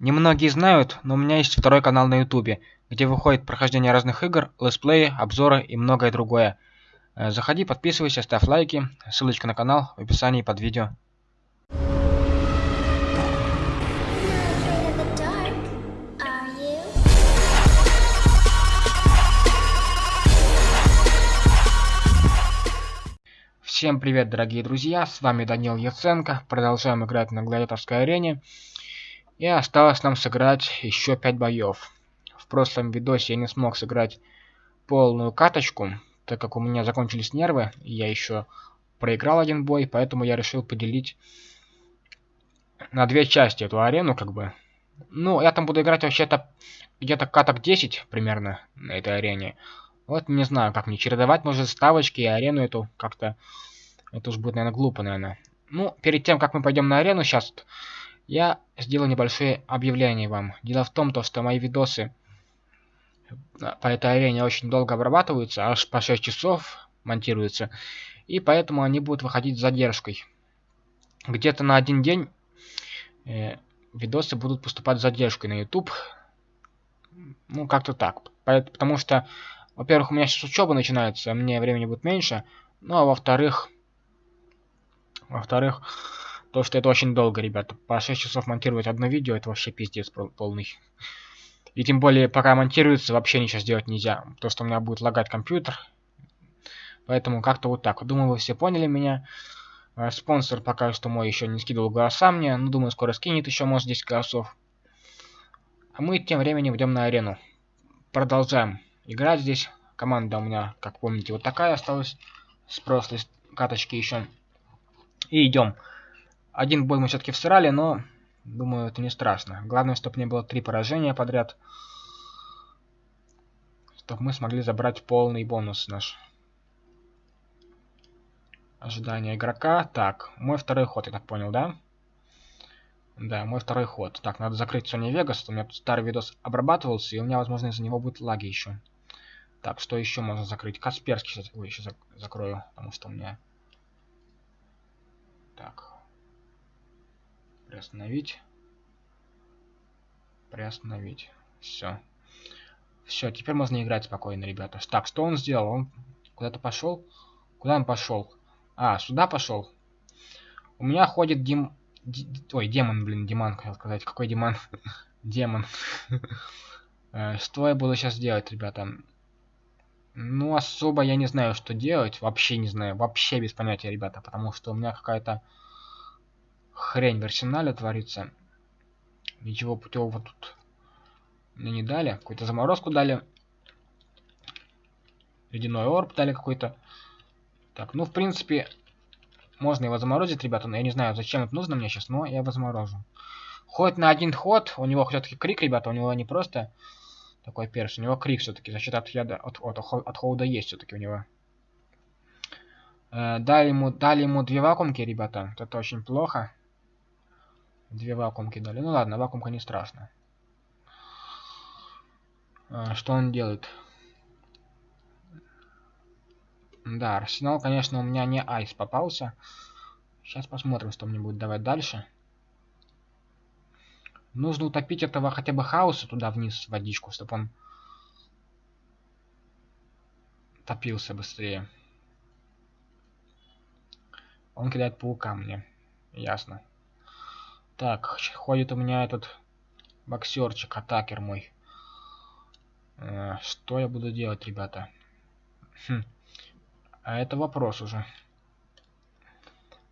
Немногие знают, но у меня есть второй канал на ютубе, где выходит прохождение разных игр, летсплеи, обзоры и многое другое. Э, заходи, подписывайся, ставь лайки, ссылочка на канал в описании под видео. Всем привет, дорогие друзья, с вами Данил Яценко, продолжаем играть на гладиаторской арене. И осталось нам сыграть еще 5 боев. В прошлом видосе я не смог сыграть полную каточку, так как у меня закончились нервы, и я еще проиграл один бой, поэтому я решил поделить на две части эту арену, как бы. Ну, я там буду играть вообще-то где-то каток 10 примерно на этой арене. Вот не знаю, как мне чередовать, может, ставочки и арену эту как-то... Это уж будет, наверное, глупо, наверное. Ну, перед тем, как мы пойдем на арену сейчас, я сделаю небольшое объявление вам. Дело в том, то, что мои видосы по этой арене очень долго обрабатываются, аж по 6 часов монтируются. И поэтому они будут выходить с задержкой. Где-то на один день э, видосы будут поступать с задержкой на YouTube. Ну, как-то так. Потому что во-первых, у меня сейчас учеба начинается, мне времени будет меньше. Ну, а во-вторых... Во-вторых, то, что это очень долго, ребята. По 6 часов монтировать одно видео, это вообще пиздец полный. И тем более, пока монтируется, вообще ничего сделать нельзя. То, что у меня будет лагать компьютер. Поэтому как-то вот так. Думаю, вы все поняли меня. А, спонсор пока что мой еще не скидывал голоса мне. Ну, думаю, скоро скинет еще, может, 10 голосов. А мы тем временем идем на арену. Продолжаем играть здесь. Команда у меня, как помните, вот такая осталась. С прошлой каточки еще. И идем. Один бой мы все-таки всрали, но думаю, это не страшно. Главное, чтобы не было три поражения подряд. Чтобы мы смогли забрать полный бонус наш. Ожидание игрока. Так, мой второй ход, я так понял, да? Да, мой второй ход. Так, надо закрыть Sony Vegas. У меня тут старый видос обрабатывался, и у меня, возможно, из-за него будут лаги еще. Так, что еще можно закрыть? Касперский сейчас, ой, еще закрою, потому что у меня... Так. Приостановить. Приостановить. Все. Все, теперь можно играть спокойно, ребята. Так, что он сделал? Он куда-то пошел? Куда он пошел? А, сюда пошел. У меня ходит Дим... Ой, демон, блин, Диман, хотел сказать. Какой Диман? Демон. Э, что я буду сейчас делать, ребята? Ну, особо я не знаю, что делать. Вообще не знаю. Вообще без понятия, ребята. Потому что у меня какая-то хрень в арсенале творится. Ничего путевого тут мне не дали. Какую-то заморозку дали. Ледяной орб дали какой-то. Так, ну, в принципе, можно его заморозить, ребята. Но я не знаю, зачем это нужно мне сейчас, но я его заморожу. Ходит на один ход. У него все-таки крик, ребята. У него не просто такой перс. У него крик все-таки защита от яда, от, от, от холода есть все-таки у него. Э, дали, ему, дали ему две вакуумки, ребята. Это очень плохо. Две вакуумки дали. Ну ладно, вакуумка не страшно. Э, что он делает? Да, арсенал, конечно, у меня не айс попался. Сейчас посмотрим, что мне будет давать дальше. Нужно утопить этого хотя бы хаоса туда вниз в водичку, чтобы он топился быстрее. Он кидает паука мне. Ясно. Так, ходит у меня этот боксерчик, атакер мой. Э, что я буду делать, ребята? Хм. А это вопрос уже.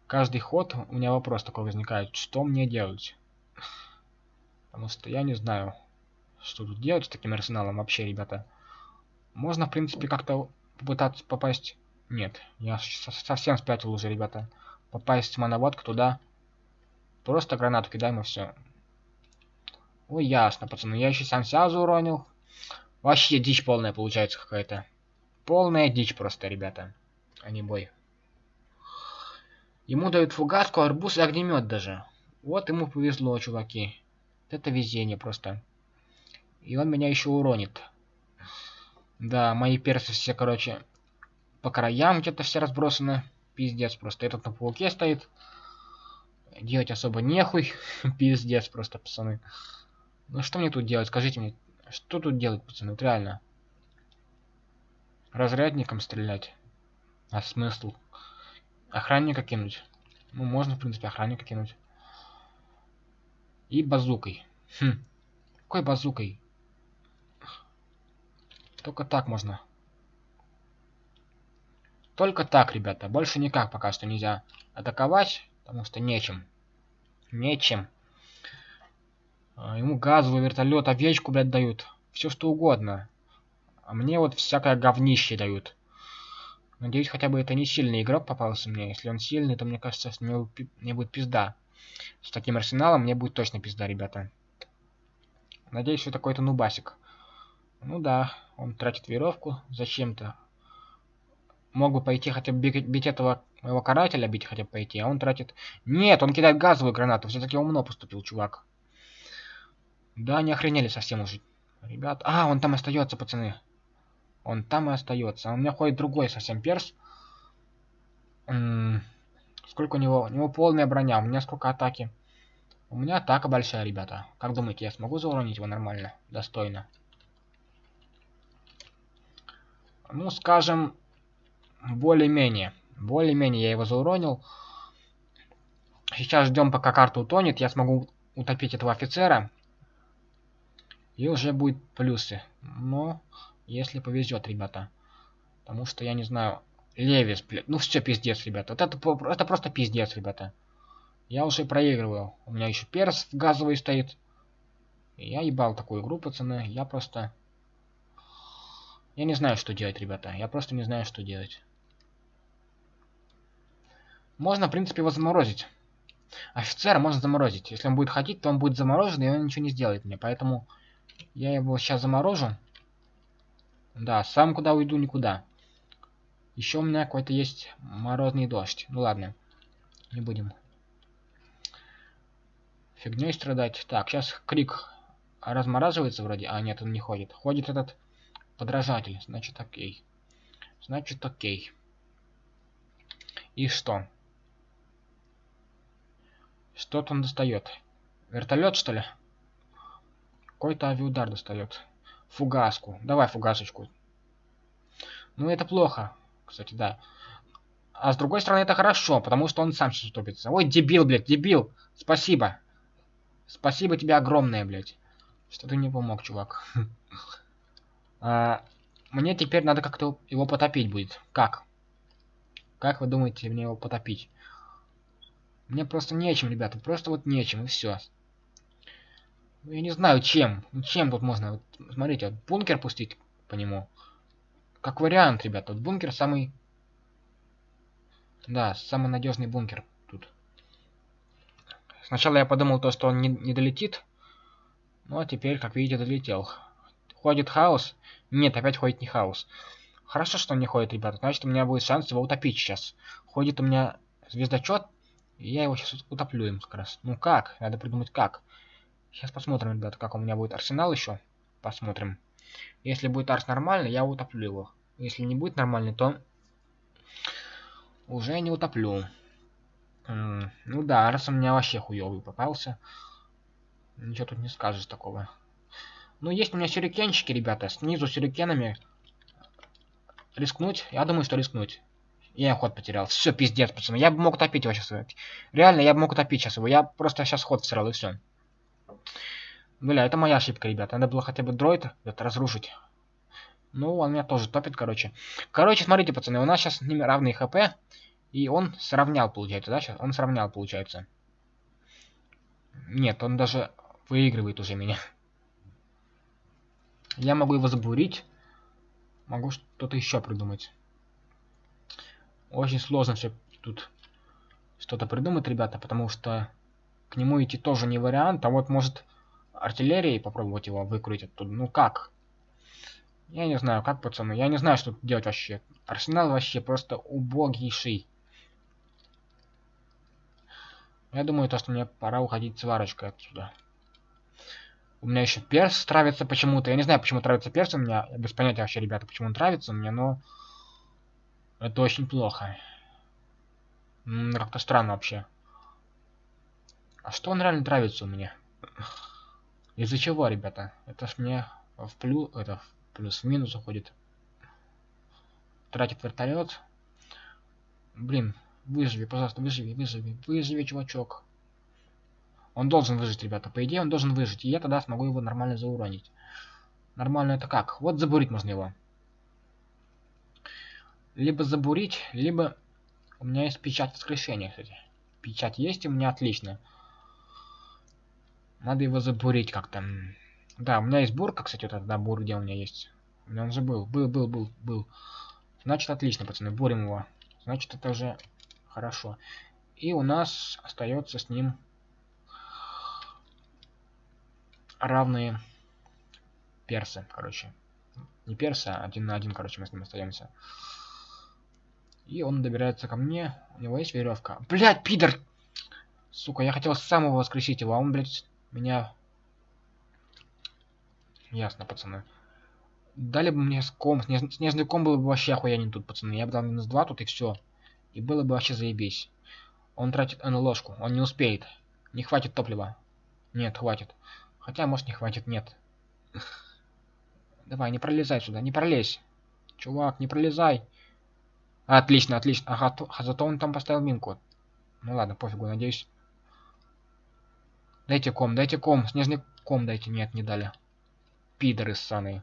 Каждый ход у меня вопрос такой возникает. Что мне делать? Потому что я не знаю, что тут делать с таким арсеналом вообще, ребята. Можно, в принципе, как-то попытаться попасть... Нет, я совсем спятил уже, ребята. Попасть в моноводку туда. Просто гранату кидаем и все. Ой, ясно, пацаны. Я еще сам себя уронил. Вообще дичь полная получается какая-то. Полная дичь просто, ребята. А не бой. Ему дают фугаску, арбуз и огнемет даже. Вот ему повезло, чуваки. Это везение просто. И он меня еще уронит. Да, мои персы все, короче, по краям где-то все разбросаны. Пиздец просто. Этот на пауке стоит. Делать особо нехуй. Пиздец просто, пацаны. Ну что мне тут делать? Скажите мне, что тут делать, пацаны? Вот реально. Разрядником стрелять. А смысл? Охранника кинуть. Ну, можно, в принципе, охранника кинуть. И базукой. Хм. Какой базукой? Только так можно. Только так, ребята. Больше никак пока что нельзя атаковать, потому что нечем. Нечем. А, ему газовый вертолет, овечку, блядь, дают. Все что угодно. А мне вот всякое говнище дают. Надеюсь, хотя бы это не сильный игрок попался мне. Если он сильный, то мне кажется, него мне будет пизда. С таким арсеналом мне будет точно пизда, ребята. Надеюсь, что такой-то нубасик. Ну да, он тратит веровку зачем-то. Мог бы пойти хотя бы бить, бить этого его карателя, бить хотя бы пойти, а он тратит... Нет, он кидает газовую гранату. Все-таки умно поступил, чувак. Да, не охренели совсем уже. Ребят, а, он там остается, пацаны. Он там и остается. А у меня ходит другой совсем перс. М -м сколько у него? У него полная броня. У меня сколько атаки? У меня атака большая, ребята. Как думаете, я смогу зауронить его нормально? Достойно. Ну, скажем, более-менее. Более-менее я его зауронил. Сейчас ждем, пока карта утонет. Я смогу утопить этого офицера. И уже будет плюсы. Но если повезет, ребята. Потому что, я не знаю, Левис, блядь. Ну все, пиздец, ребята. Вот это, это просто пиздец, ребята. Я уже проигрываю. У меня еще перс газовый стоит. Я ебал такую игру, пацаны. Я просто... Я не знаю, что делать, ребята. Я просто не знаю, что делать. Можно, в принципе, его заморозить. Офицера можно заморозить. Если он будет ходить, то он будет заморожен, и он ничего не сделает мне. Поэтому я его сейчас заморожу. Да, сам куда уйду, никуда. Еще у меня какой-то есть морозный дождь. Ну ладно, не будем фигней страдать. Так, сейчас крик размораживается вроде. А, нет, он не ходит. Ходит этот подражатель. Значит, окей. Значит, окей. И что? Что-то он достает. Вертолет, что ли? Какой-то авиаудар достает. Фугаску. Давай фугасочку. Ну, это плохо. Кстати, да. А с другой стороны, это хорошо, потому что он сам сейчас утопится. Ой, дебил, блядь, дебил. Спасибо. Спасибо тебе огромное, блядь. Что ты не помог, чувак. а, мне теперь надо как-то его потопить будет. Как? Как вы думаете мне его потопить? Мне просто нечем, ребята. Просто вот нечем, и все. Я не знаю, чем. Ну, чем тут можно? Вот, смотрите, вот бункер пустить по нему. Как вариант, ребята. Вот бункер самый... Да, самый надежный бункер тут. Сначала я подумал то, что он не, не долетит. Ну, а теперь, как видите, долетел. Ходит хаос. Нет, опять ходит не хаос. Хорошо, что он не ходит, ребята. Значит, у меня будет шанс его утопить сейчас. Ходит у меня звездочет. Я его сейчас утоплю им как раз. Ну как? Надо придумать как. Сейчас посмотрим, ребята, как у меня будет арсенал еще. Посмотрим. Если будет арс нормальный, я утоплю его. Если не будет нормальный, то уже не утоплю. Ну да, арс у меня вообще хуёвый попался. Ничего тут не скажешь такого. Ну, есть у меня сюрикенчики, ребята. Снизу сюрикенами. Рискнуть? Я думаю, что рискнуть. Я ход потерял. Все, пиздец, пацаны. Я бы мог утопить его сейчас. Реально, я бы мог утопить сейчас его. Я просто сейчас ход всрал и все. Бля, это моя ошибка, ребята. Надо было хотя бы дроид это разрушить. Ну, он меня тоже топит, короче. Короче, смотрите, пацаны, у нас сейчас с ними равные хп. И он сравнял, получается, да? Сейчас он сравнял, получается. Нет, он даже выигрывает уже меня. Я могу его забурить. Могу что-то еще придумать. Очень сложно все тут что-то придумать, ребята, потому что к нему идти тоже не вариант, а вот может артиллерией попробовать его выкрутить оттуда. Ну как? Я не знаю, как, пацаны. Я не знаю, что тут делать вообще. Арсенал вообще просто убогийший. Я думаю, то, что мне пора уходить сварочкой отсюда. У меня еще перс травится почему-то. Я не знаю, почему травится перс у меня. Я без понятия вообще, ребята, почему он травится у меня, но... Это очень плохо. Как-то странно вообще. А что он реально нравится у меня? Из-за чего, ребята? Это ж мне в плюс, это в плюс в минус уходит. Тратит вертолет. Блин, выживи, пожалуйста, выживи, выживи, выживи, чувачок. Он должен выжить, ребята. По идее, он должен выжить. И я тогда смогу его нормально зауронить. Нормально это как? Вот забурить можно его. Либо забурить, либо... У меня есть печать воскрешения, кстати. Печать есть у меня, отлично. Надо его забурить как-то. Да, у меня есть бурка, кстати, вот этот, да, бур, где у меня есть. У меня он же был. Был, был, был, был. Значит, отлично, пацаны, бурим его. Значит, это уже хорошо. И у нас остается с ним равные персы, короче. Не персы, а один на один, короче, мы с ним остаемся. И он добирается ко мне. У него есть веревка. Блять, пидор! Сука, я хотел самого воскресить его, а он, блядь, меня... Ясно, пацаны. Дали бы мне ком, снеж... снежный ком был бы вообще охуенен тут, пацаны. Я бы дал минус 2 тут и все. И было бы вообще заебись. Он тратит на ложку, он не успеет. Не хватит топлива. Нет, хватит. Хотя, может, не хватит, нет. Давай, не пролезай сюда, не пролезь. Чувак, не пролезай. Отлично, отлично. Ага, то, а зато он там поставил минку. Ну ладно, пофигу, надеюсь. Дайте ком, дайте ком. Снежный ком дайте. Нет, не дали. Пидоры ссаные.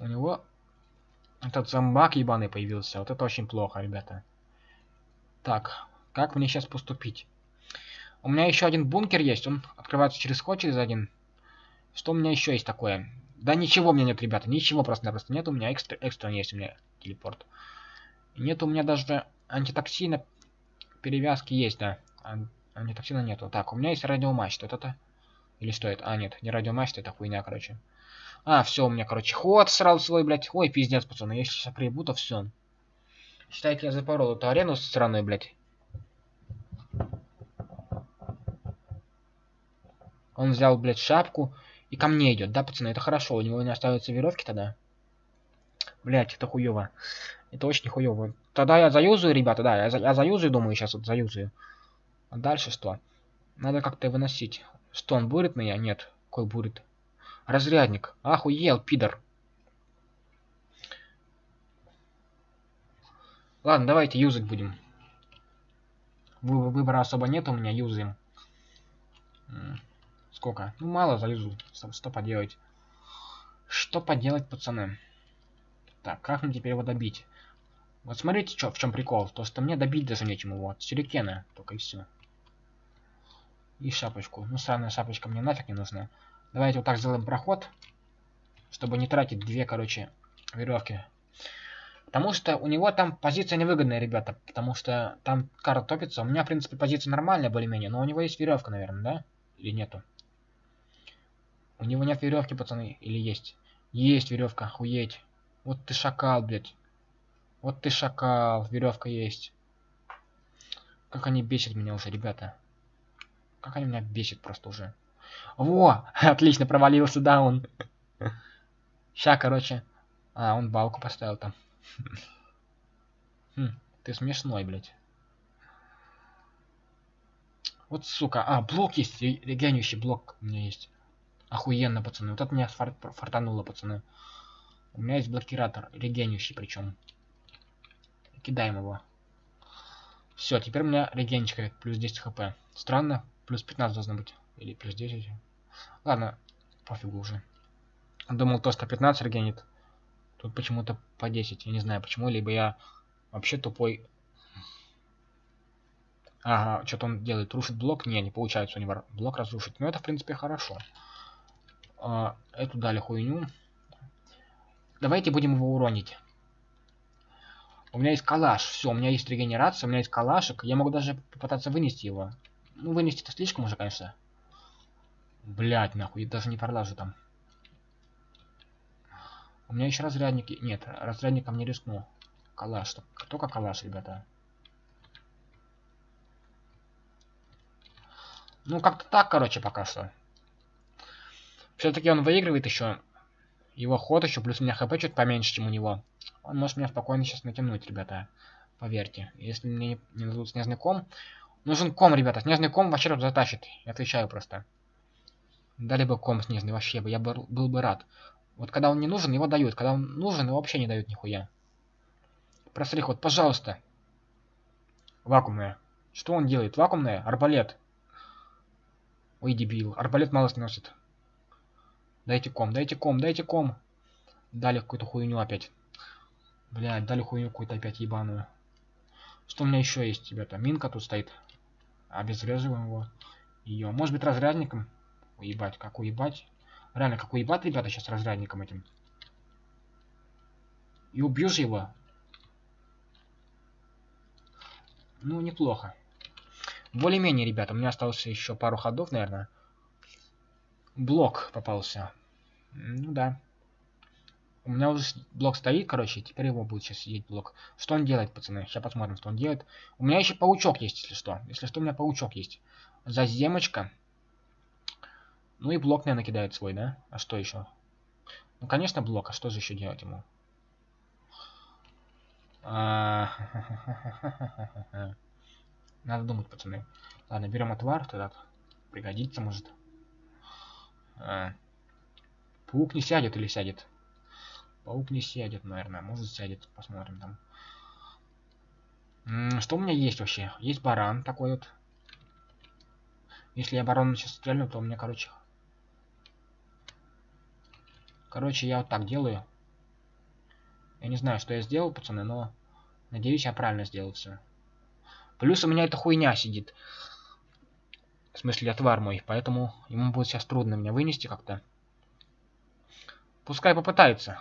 У него этот зомбак ебаный появился. Вот это очень плохо, ребята. Так, как мне сейчас поступить? У меня еще один бункер есть. Он открывается через ход, через один. Что у меня еще есть такое? Да ничего у меня нет, ребята. Ничего просто-напросто нет. У меня экстра, экстра есть у меня телепорт. Нет у меня даже антитоксина. Перевязки есть, да. Ан антитоксина нету. Так, у меня есть радиомач. Что это? Или что это? А, нет, не радиомач, это хуйня, короче. А, все, у меня, короче, ход сразу свой, блядь. Ой, пиздец, пацаны, если сейчас прибу, то все. Считайте, я запорол эту арену с стороны, блядь. Он взял, блядь, шапку и ко мне идет, да, пацаны? Это хорошо, у него не остаются веревки тогда. Блядь, это хуево. Это очень хуево. Тогда я заюзаю, ребята, да, я, за, я заюзаю, думаю, сейчас вот заюзаю. А дальше что? Надо как-то выносить. Что, он бурит меня? Нет. Какой бурит? Разрядник. Охуел, пидор. Ладно, давайте юзать будем. Вы выбора особо нет у меня, юзаем. Сколько? Ну, мало залезу. Что, что поделать? Что поделать, пацаны? Так, как мне теперь его добить? Вот смотрите, чё, в чем прикол. То, что мне добить даже нечем его. Вот, сюрикена, только и все. И шапочку. Ну, сраная шапочка мне нафиг не нужна. Давайте вот так сделаем проход. Чтобы не тратить две, короче, веревки. Потому что у него там позиция невыгодная, ребята. Потому что там карта топится. У меня, в принципе, позиция нормальная, более-менее. Но у него есть веревка, наверное, да? Или нету? У него нет веревки, пацаны. Или есть? Есть веревка, охуеть. Вот ты шакал, блядь. Вот ты шакал. Веревка есть. Как они бесят меня уже, ребята. Как они меня бесят просто уже. Во! Отлично, провалился, да, он. Ща, короче. А, он балку поставил там. Хм, ты смешной, блядь. Вот, сука. А, блок есть. Регенющий блок у меня есть. Охуенно, пацаны. Вот это меня фар фартануло, пацаны. У меня есть блокиратор. Регенющий причем. Кидаем его. Все, теперь у меня регенчика плюс 10 хп. Странно. Плюс 15 должно быть. Или плюс 10. Ладно, пофигу уже. Думал, то 115 регенит. Тут почему-то по 10. Я не знаю почему. Либо я вообще тупой. Ага, что-то он делает. Рушит блок. Не, не получается у него блок разрушить. Но это, в принципе, хорошо. А, эту дали хуйню. Давайте будем его уронить. У меня есть калаш. Все, у меня есть регенерация, у меня есть калашик. Я могу даже попытаться вынести его. Ну, вынести это слишком уже, конечно. Блять, нахуй, я даже не пролажу там. У меня еще разрядники. Нет, разрядником не рискну. Калаш. Только калаш, ребята. Ну, как-то так, короче, пока что. Все-таки он выигрывает еще. Его ход еще, плюс у меня хп чуть поменьше, чем у него. Он может меня спокойно сейчас натянуть, ребята. Поверьте. Если мне не дадут снежный ком... Нужен ком, ребята. Снежный ком вообще тут затащит. Я отвечаю просто. Дали бы ком снежный, вообще бы, я бы, был бы рад. Вот когда он не нужен, его дают. Когда он нужен, его вообще не дают нихуя. Просрих, вот, пожалуйста. Вакуумная. Что он делает? Вакуумная? Арбалет. Ой, дебил. Арбалет мало сносит. Дайте ком, дайте ком, дайте ком. Дали какую-то хуйню опять. Блядь, дали хуйню какую-то опять ебаную. Что у меня еще есть, ребята? Минка тут стоит. Обезвреживаем его. Ее. Может быть разрядником? Уебать, как уебать? Реально, как уебать, ребята, сейчас разрядником этим. И убью же его. Ну, неплохо. Более-менее, ребята, у меня осталось еще пару ходов, наверное. Блок попался. Ну да. У меня уже блок стоит, короче, теперь его будет сейчас сидеть блок. Что он делает, пацаны? Сейчас посмотрим, что он делает. У меня еще паучок есть, если что. Если что, у меня паучок есть. Заземочка. Ну и блок, наверное, кидает свой, да? А что еще? Ну, конечно, блок. А что же еще делать ему? А, Надо думать, пацаны. Ладно, берем отвар тогда. Пригодится, может. Паук не сядет или сядет? Паук не сядет, наверное. Может сядет. Посмотрим там. М -м, что у меня есть вообще? Есть баран такой вот. Если я барона сейчас стрельну, то у меня, короче... Короче, я вот так делаю. Я не знаю, что я сделал, пацаны, но... Надеюсь, я правильно сделал все. Плюс у меня эта хуйня сидит. В смысле, отвар мой. Поэтому ему будет сейчас трудно меня вынести как-то. Пускай попытается.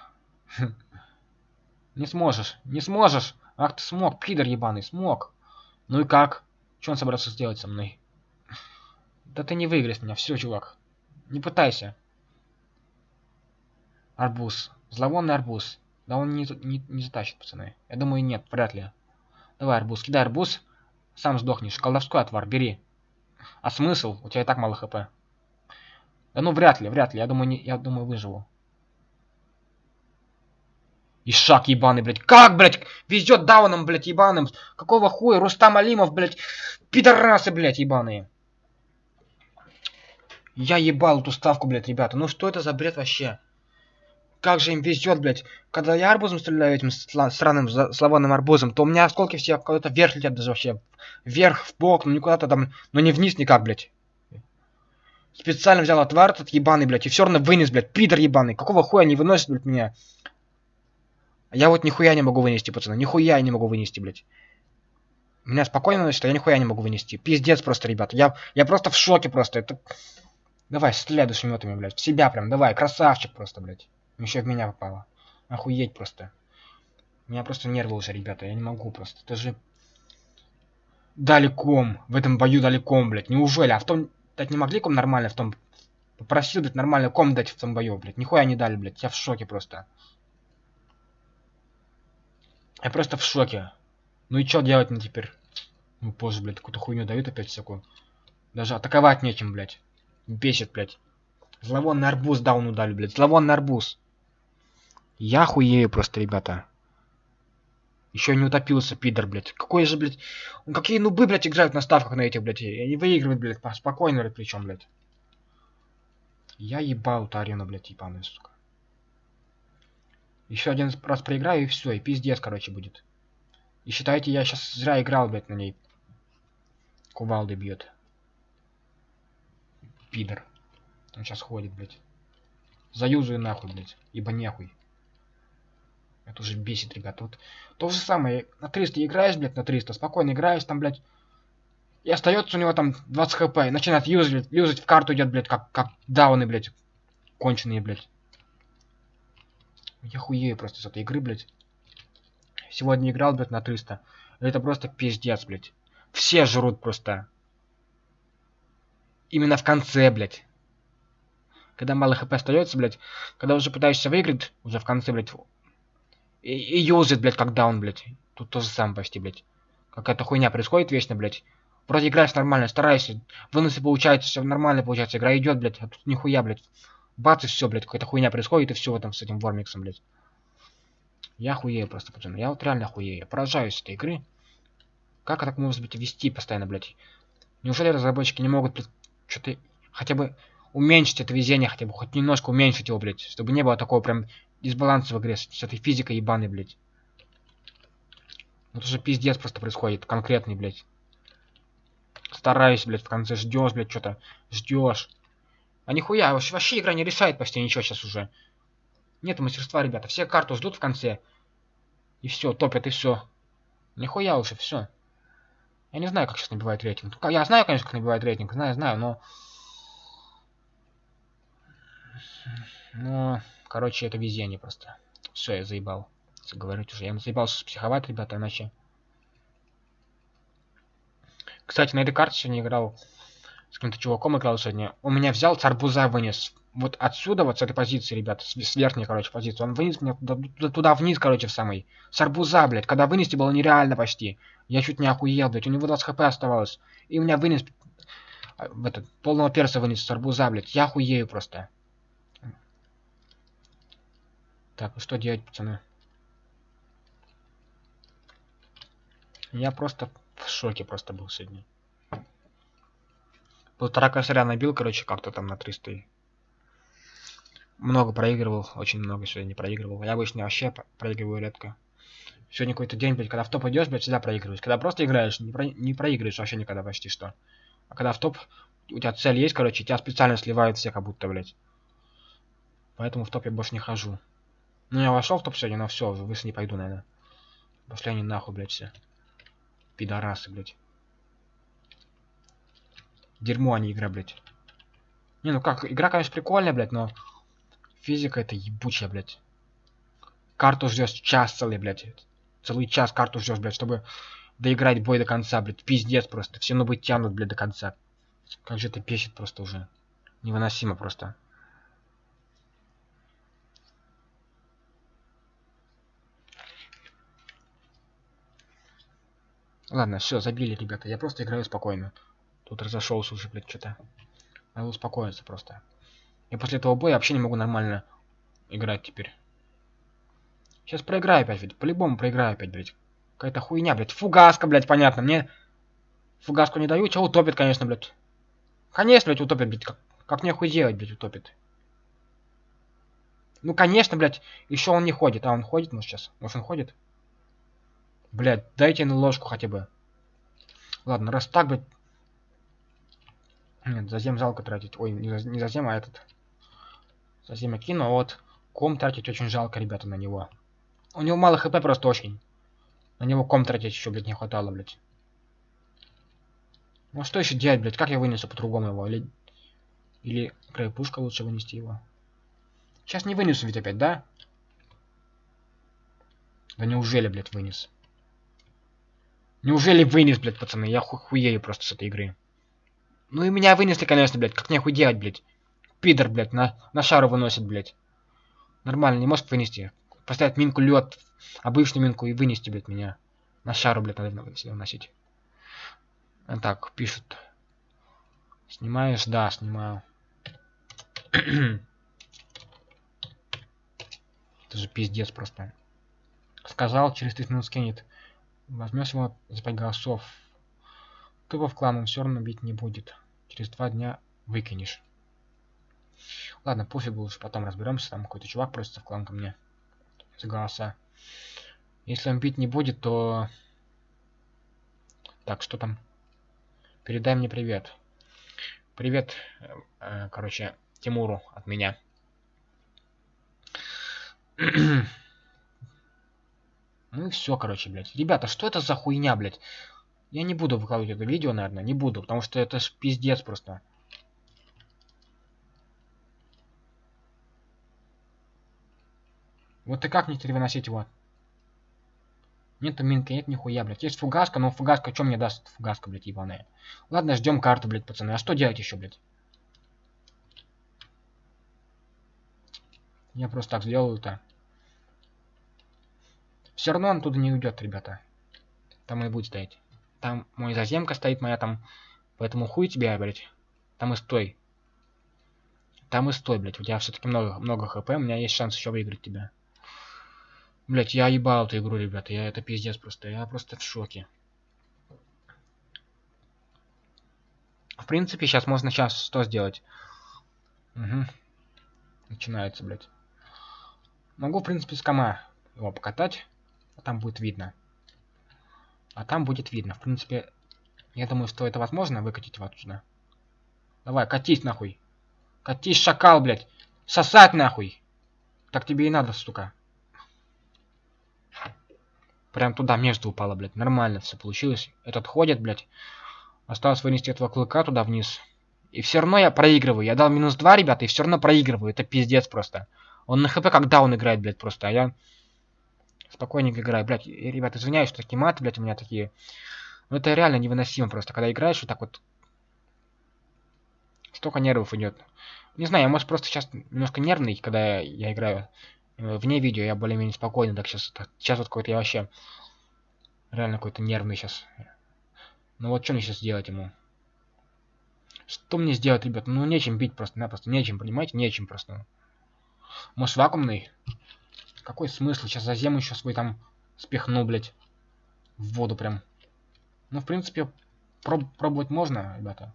Не сможешь. Не сможешь. Ах ты смог, пидор ебаный, смог. Ну и как? Что он собрался сделать со мной? Да ты не выиграешь меня, все, чувак. Не пытайся. Арбуз. Зловонный арбуз. Да он не, не, не затащит, пацаны. Я думаю, нет, вряд ли. Давай, арбуз, кидай арбуз. Сам сдохнешь. Колдовской отвар, бери. А смысл? У тебя и так мало хп. Да ну вряд ли, вряд ли. Я думаю, не, я думаю, выживу. И шаг ебаный, блядь. Как, блядь, везет дауном, блядь, ебаным. Какого хуя? Рустам Алимов, блядь. Пидорасы, блядь, ебаные. Я ебал эту ставку, блядь, ребята. Ну что это за бред вообще? Как же им везет, блядь. Когда я арбузом стреляю этим странным славонным арбузом, то у меня осколки все куда-то вверх летят даже вообще. Вверх, в бок, ну никуда-то там, но не вниз никак, блядь. Специально взял отвар этот ебаный, блядь, и все равно вынес, блядь, пидор ебаный. Какого хуя не выносит, блядь, меня? Я вот нихуя не могу вынести, пацаны. Нихуя не могу вынести, блядь. Меня спокойно а я нихуя не могу вынести. Пиздец просто, ребят. Я, я просто в шоке просто. Это... Давай, стреляй душеметами, блядь. В себя прям, давай, красавчик просто, блядь. Еще в меня попало. Охуеть просто. У меня просто нервы уже, ребята. Я не могу просто. Это же... Далеком. В этом бою далеком, блядь. Неужели? А в том... Дать не могли ком нормально в том... Попросил, блядь, нормально ком дать в том бою, блядь. Нихуя не дали, блядь. Я в шоке просто. Я просто в шоке. Ну и что делать мне теперь? Ну позже, блядь, какую-то хуйню дают опять всякую. Даже атаковать нечем, блядь. Бесит, блядь. Зловонный арбуз дауну дали, блядь. Зловонный арбуз. Я хуею просто, ребята. Еще не утопился, пидор, блядь. Какой же, блядь... Какие нубы, блядь, играют на ставках на этих, блядь. И они выигрывают, блядь, спокойно, блядь, причем, блядь. Я ебал эту арену, блядь, ебаная, сука. Еще один раз проиграю, и все, и пиздец, короче, будет. И считайте, я сейчас зря играл, блядь, на ней. Кувалды бьет. Пидор. Он сейчас ходит, блядь. Заюзаю нахуй, блядь. Ибо нехуй. Это уже бесит, ребята. Вот то же самое. На 300 играешь, блядь, на 300. Спокойно играешь там, блядь. И остается у него там 20 хп. Начинает юзать, юзать в карту идет, блядь, как, как дауны, блядь. Конченые, блядь. Я хуею просто с этой игры, блядь. Сегодня играл, блядь, на 300. Это просто пиздец, блядь. Все жрут просто. Именно в конце, блядь. Когда мало хп остается, блядь. Когда уже пытаешься выиграть, уже в конце, блядь. И, и юзает, блядь, как даун, блядь. Тут то же самое почти, блядь. Какая-то хуйня происходит вечно, блядь. Вроде играешь нормально, старайся. Выносы получается, все нормально получается. Игра идет, блядь. А тут нихуя, блядь. Бац, и все, блядь, какая-то хуйня происходит, и все там с этим Вормиксом, блядь. Я хуею просто, пацаны. Я вот реально хуею. Я поражаюсь этой игры. Как так может быть вести постоянно, блядь? Неужели разработчики не могут, блядь, что-то хотя бы уменьшить это везение хотя бы, хоть немножко уменьшить его, блядь, чтобы не было такого прям дисбаланса в игре с, с этой физикой ебаной, блядь. Вот уже пиздец просто происходит, конкретный, блядь. Стараюсь, блядь, в конце ждешь, блядь, что-то ждешь. А нихуя, вообще, игра не решает почти ничего сейчас уже. Нет мастерства, ребята. Все карту ждут в конце. И все, топят, и все. Нихуя уже, все. Я не знаю, как сейчас набивает рейтинг. Я знаю, конечно, как набивает рейтинг. Знаю, знаю, но... Но, короче, это везение просто. Все, я заебал. Говорить уже. Я заебался психовать, ребята, иначе... Кстати, на этой карте сегодня играл с каким-то чуваком играл сегодня. Он меня взял, с арбуза вынес. Вот отсюда, вот с этой позиции, ребята, с, с верхней, короче, позиции. Он вынес меня туда, туда вниз, короче, в самый. С арбуза, блядь. Когда вынести было нереально почти. Я чуть не охуел, блядь. У него 20 хп оставалось. И у меня вынес... А, в этот, полного перса вынес с арбуза, блядь. Я охуею просто. Так, ну что делать, пацаны? Я просто в шоке просто был сегодня. Полтора косаря набил, короче, как-то там на 300. Много проигрывал, очень много сегодня не проигрывал. Я обычно вообще проигрываю редко. Сегодня какой-то день, блядь, когда в топ идешь, блядь, всегда проигрываешь. Когда просто играешь, не, про... не проигрываешь вообще никогда почти что. А когда в топ, у тебя цель есть, короче, тебя специально сливают все как будто, блядь. Поэтому в топ я больше не хожу. Ну, я вошел в топ сегодня, но все, выше не пойду, наверное. Пошли они нахуй, блядь, все. Пидорасы, блядь. Дерьмо, а не игра, блядь. Не, ну как, игра, конечно, прикольная, блядь, но... Физика это ебучая, блядь. Карту ждешь час целый, блядь. Целый час карту ждешь, блядь, чтобы доиграть бой до конца, блядь. Пиздец просто. Все нубы тянут, блядь, до конца. Как же это печет просто уже. Невыносимо просто. Ладно, все, забили, ребята. Я просто играю спокойно. Тут разошелся уже, блядь, что-то. Надо успокоиться просто. Я после этого боя вообще не могу нормально играть теперь. Сейчас проиграю опять, ведь. По-любому проиграю опять, блядь. Какая-то хуйня, блядь. Фугаска, блядь, понятно. Мне фугаску не дают. Чего утопит, конечно, блядь. Конечно, блядь, утопит, блядь. Как, как мне хуй делать, блядь, утопит. Ну, конечно, блядь. Еще он не ходит. А, он ходит, может, сейчас? Может, он ходит? Блядь, дайте на ложку хотя бы. Ладно, раз так, блядь. Нет, зазем жалко тратить. Ой, не, за, не зазем, а этот. Зазем я кину, а вот ком тратить очень жалко, ребята, на него. У него мало хп просто очень. На него ком тратить еще, блядь, не хватало, блядь. Ну что еще делать, блядь? Как я вынесу по-другому его? Или... Или крайпушка лучше вынести его? Сейчас не вынесу ведь опять, да? Да неужели, блядь, вынес? Неужели вынес, блядь, пацаны? Я ху хуею просто с этой игры. Ну и меня вынесли, конечно, блядь. Как нехуй делать, блядь. Пидор, блядь, на, на шару выносит, блядь. Нормально, не может вынести. Поставить минку лед, обычную минку и вынести, блядь, меня. На шару, блядь, надо выносить. А так, пишут. Снимаешь? Да, снимаю. Это же пиздец просто. Сказал, через 30 минут скинет. Возьмешь его за 5 голосов. Тупо в клан он все равно бить не будет. Через два дня выкинешь. Ладно, пофигу, уж потом разберемся. Там какой-то чувак просится в клан ко мне. За голоса. Если он бить не будет, то... Так, что там? Передай мне привет. Привет, э, короче, Тимуру от меня. Ну и все, короче, блядь. Ребята, что это за хуйня, блядь? Я не буду выкладывать это видео, наверное, не буду, потому что это ж пиздец просто. Вот и как мне теперь выносить его? Нету минки, нет нихуя, блядь. Есть фугаска, но фугаска, что мне даст фугаска, блядь, ебаная? Ладно, ждем карту, блядь, пацаны. А что делать еще, блядь? Я просто так сделаю-то. Все равно он туда не уйдет, ребята. Там и будет стоять. Там мой заземка стоит моя там. Поэтому хуй тебе, блядь. Там и стой. Там и стой, блядь. У тебя все-таки много, много хп. У меня есть шанс еще выиграть тебя. Блять, я ебал эту игру, ребята. Я это пиздец просто. Я просто в шоке. В принципе, сейчас можно сейчас что сделать? Угу. Начинается, блядь. Могу, в принципе, с кома его покатать. А там будет видно. А там будет видно. В принципе, я думаю, что это возможно выкатить его отсюда. Давай, катись нахуй. Катись, шакал, блядь. Сосать нахуй. Так тебе и надо, сука. Прям туда между упало, блядь. Нормально все получилось. Этот ходит, блядь. Осталось вынести этого клыка туда вниз. И все равно я проигрываю. Я дал минус 2, ребята, и все равно проигрываю. Это пиздец просто. Он на хп когда он играет, блядь, просто. А я спокойненько играю. Блядь, ребят, извиняюсь, что такие маты, блядь, у меня такие. Но это реально невыносимо просто. Когда играешь вот так вот. Столько нервов идет. Не знаю, я, может, просто сейчас немножко нервный, когда я, я играю. Э, вне видео я более-менее спокойный, так сейчас, сейчас вот какой-то я вообще реально какой-то нервный сейчас. Ну вот что мне сейчас сделать ему? Что мне сделать, ребят? Ну нечем бить просто-напросто, нечем, понимаете? Нечем просто. Может вакуумный? Какой смысл? Сейчас за зему еще свой там спихну, блядь. В воду прям. Ну, в принципе, проб пробовать можно, ребята.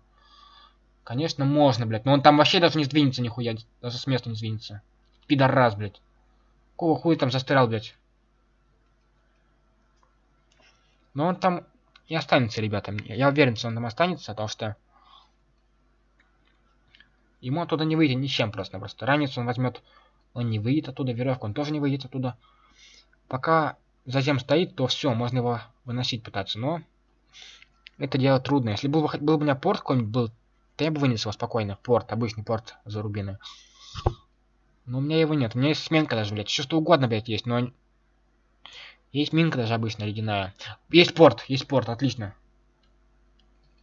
Конечно, можно, блядь. Но он там вообще даже не сдвинется нихуя. Даже с места не сдвинется. Пидорас, блядь. Какого хуя там застрял, блядь? Но он там и останется, ребята. Я уверен, что он там останется, потому что... Ему оттуда не выйдет ничем просто-напросто. Ранец он возьмет... Он не выйдет оттуда, веревку он тоже не выйдет оттуда. Пока зазем стоит, то все, можно его выносить пытаться, но... Это дело трудно. Если был, был бы у меня порт какой-нибудь был, то я бы вынес его спокойно. Порт, обычный порт за рубины. Но у меня его нет. У меня есть сменка даже, блядь. Все что угодно, блядь, есть, но... Есть минка даже обычная, ледяная. Есть порт, есть порт, отлично.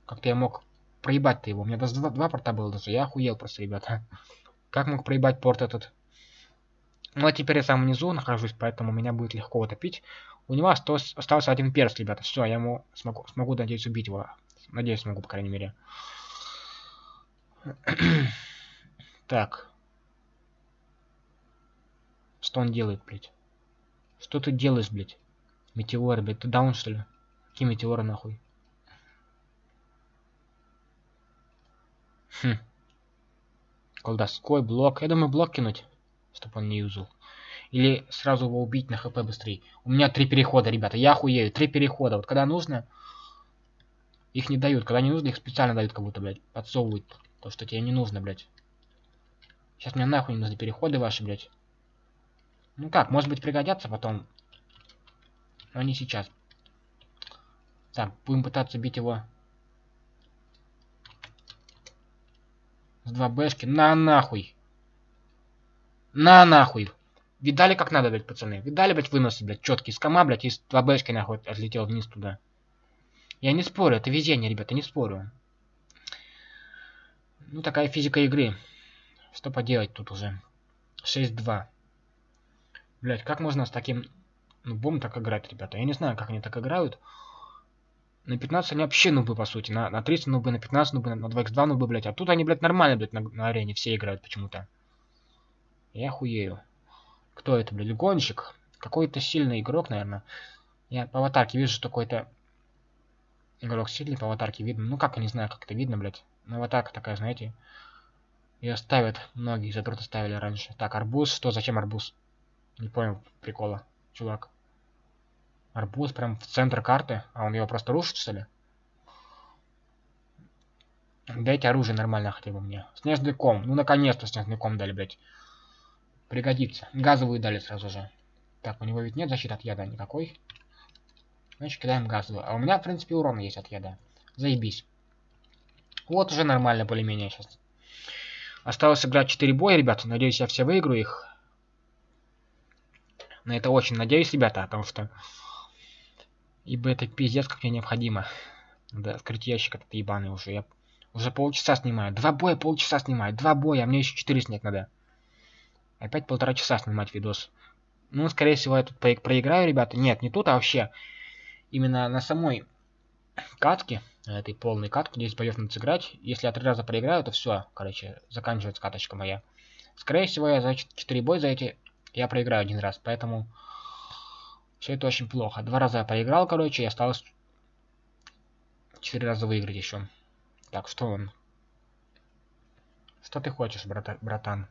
Как-то я мог проебать-то его. У меня даже два, два порта было даже. Я охуел просто, ребята. Как мог проебать порт этот? Ну, а теперь я сам внизу нахожусь, поэтому меня будет легко утопить. У него остался, остался один перс, ребята. Все, я ему смогу, смогу, надеюсь, убить его. Надеюсь, смогу, по крайней мере. так. Что он делает, блядь? Что ты делаешь, блядь? Метеоры, блядь, ты даун, что ли? Какие метеоры, нахуй? Хм. Колдовской блок. Я думаю, блок кинуть, чтобы он не юзал. Или сразу его убить на хп быстрее. У меня три перехода, ребята. Я охуею. Три перехода. Вот когда нужно, их не дают. Когда не нужно, их специально дают как будто, блядь. Подсовывают. То, что тебе не нужно, блядь. Сейчас мне нахуй не нужны переходы ваши, блядь. Ну как, может быть пригодятся потом. Но не сейчас. Так, будем пытаться бить его. С 2 бэшки. На нахуй. На нахуй. Видали, как надо, блядь, пацаны? Видали, блядь, выносы, блядь, четкий с кома, блядь, и с 2 бэшки, нахуй, отлетел вниз туда. Я не спорю, это везение, ребята, не спорю. Ну, такая физика игры. Что поделать тут уже? 6-2. Блять, как можно с таким нубом так играть, ребята? Я не знаю, как они так играют. На 15 они вообще нубы, по сути. На, на 30 нубы, на 15 нубы, на 2x2 нубы, блять. А тут они, блядь, нормально, блядь, на, на арене все играют почему-то. Я хуею. Кто это, блядь, гонщик? Какой-то сильный игрок, наверное. Я по аватарке вижу, что какой-то игрок сильный, по аватарке видно. Ну как, я не знаю, как это видно, блядь. Ну, аватарка такая, знаете. Ее ставят, многие задроты ставили раньше. Так, арбуз, что, зачем арбуз? Не понял прикола, чувак. Арбуз прям в центр карты, а он его просто рушит, что ли? Дайте оружие нормально хотя бы мне. Снежный ком. Ну, наконец-то снежный ком дали, блядь. Пригодится. Газовую дали сразу же. Так, у него ведь нет защиты от яда никакой. Значит, кидаем газовую. А у меня, в принципе, урон есть от яда. Заебись. Вот уже нормально более-менее сейчас. Осталось сыграть 4 боя, ребята. Надеюсь, я все выиграю их. На это очень надеюсь, ребята, потому что... Ибо это пиздец как мне необходимо. Да, открыть ящик этот ебаный уже. Я уже полчаса снимаю. Два боя полчаса снимаю. Два боя, а мне еще четыре снять надо. Опять полтора часа снимать видос. Ну, скорее всего, я тут проиграю, ребята. Нет, не тут, а вообще. Именно на самой катке, этой полной катке, 10 боев надо сыграть. Если я три раза проиграю, то все, короче, заканчивается каточка моя. Скорее всего, я за 4 боя за эти я проиграю один раз, поэтому все это очень плохо. Два раза я проиграл, короче, и осталось четыре раза выиграть еще. Так, что он? Что ты хочешь, брата братан?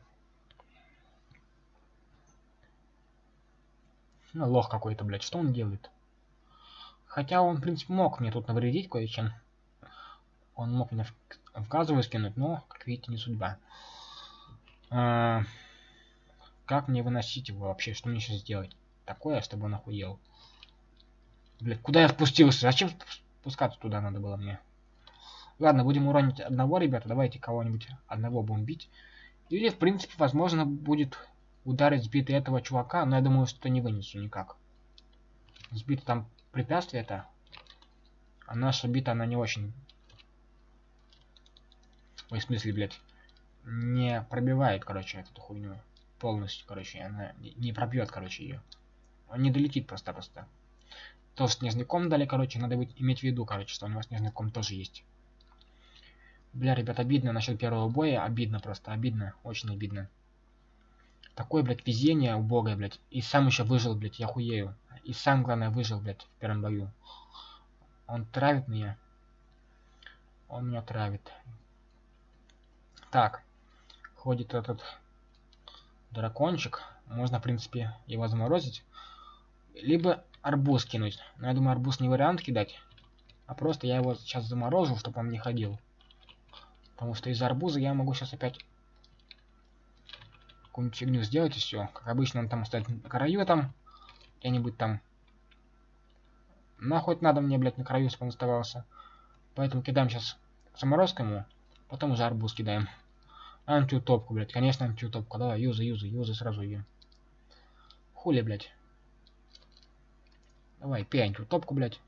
Ну, лох какой-то, блядь. Что он делает? Хотя он, в принципе, мог мне тут навредить кое-чем. Он мог меня в, в газовую скинуть, но, как видите, не судьба. А, как мне выносить его вообще? Что мне сейчас сделать? Такое, чтобы он охуел. Блядь, куда я спустился? Зачем спускаться туда надо было мне? Ладно, будем уронить одного, ребята. Давайте кого-нибудь одного бомбить. Или, в принципе, возможно, будет ударить сбитый этого чувака, но я думаю, что не вынесу никак. Сбито там препятствие это. А наша бита, она не очень... Ой, в смысле, блядь. Не пробивает, короче, эту хуйню. Полностью, короче, она не пробьет, короче, ее. Он не долетит просто-просто. Тоже снежный дали, короче, надо быть, иметь в виду, короче, что у него снежный ком тоже есть. Бля, ребят, обидно насчет первого боя. Обидно просто, обидно. Очень обидно. Такое, блядь, везение убогое, блядь. И сам еще выжил, блядь, я хуею. И сам, главное, выжил, блядь, в первом бою. Он травит меня. Он меня травит. Так. Ходит этот дракончик. Можно, в принципе, его заморозить. Либо арбуз кинуть. Но я думаю, арбуз не вариант кидать. А просто я его сейчас заморожу, чтобы он не ходил. Потому что из арбуза я могу сейчас опять какую-нибудь фигню сделать и все. Как обычно он там на краю там. Где-нибудь там. Нахуй надо мне, блядь, на краю, чтобы он оставался. Поэтому кидаем сейчас заморозку ему. Потом уже арбуз кидаем. Антиутопку, блядь. Конечно, антиутопку. Давай, юзай, юзай, юзай сразу ее. Хули, блядь. Давай, пей антиутопку, блядь.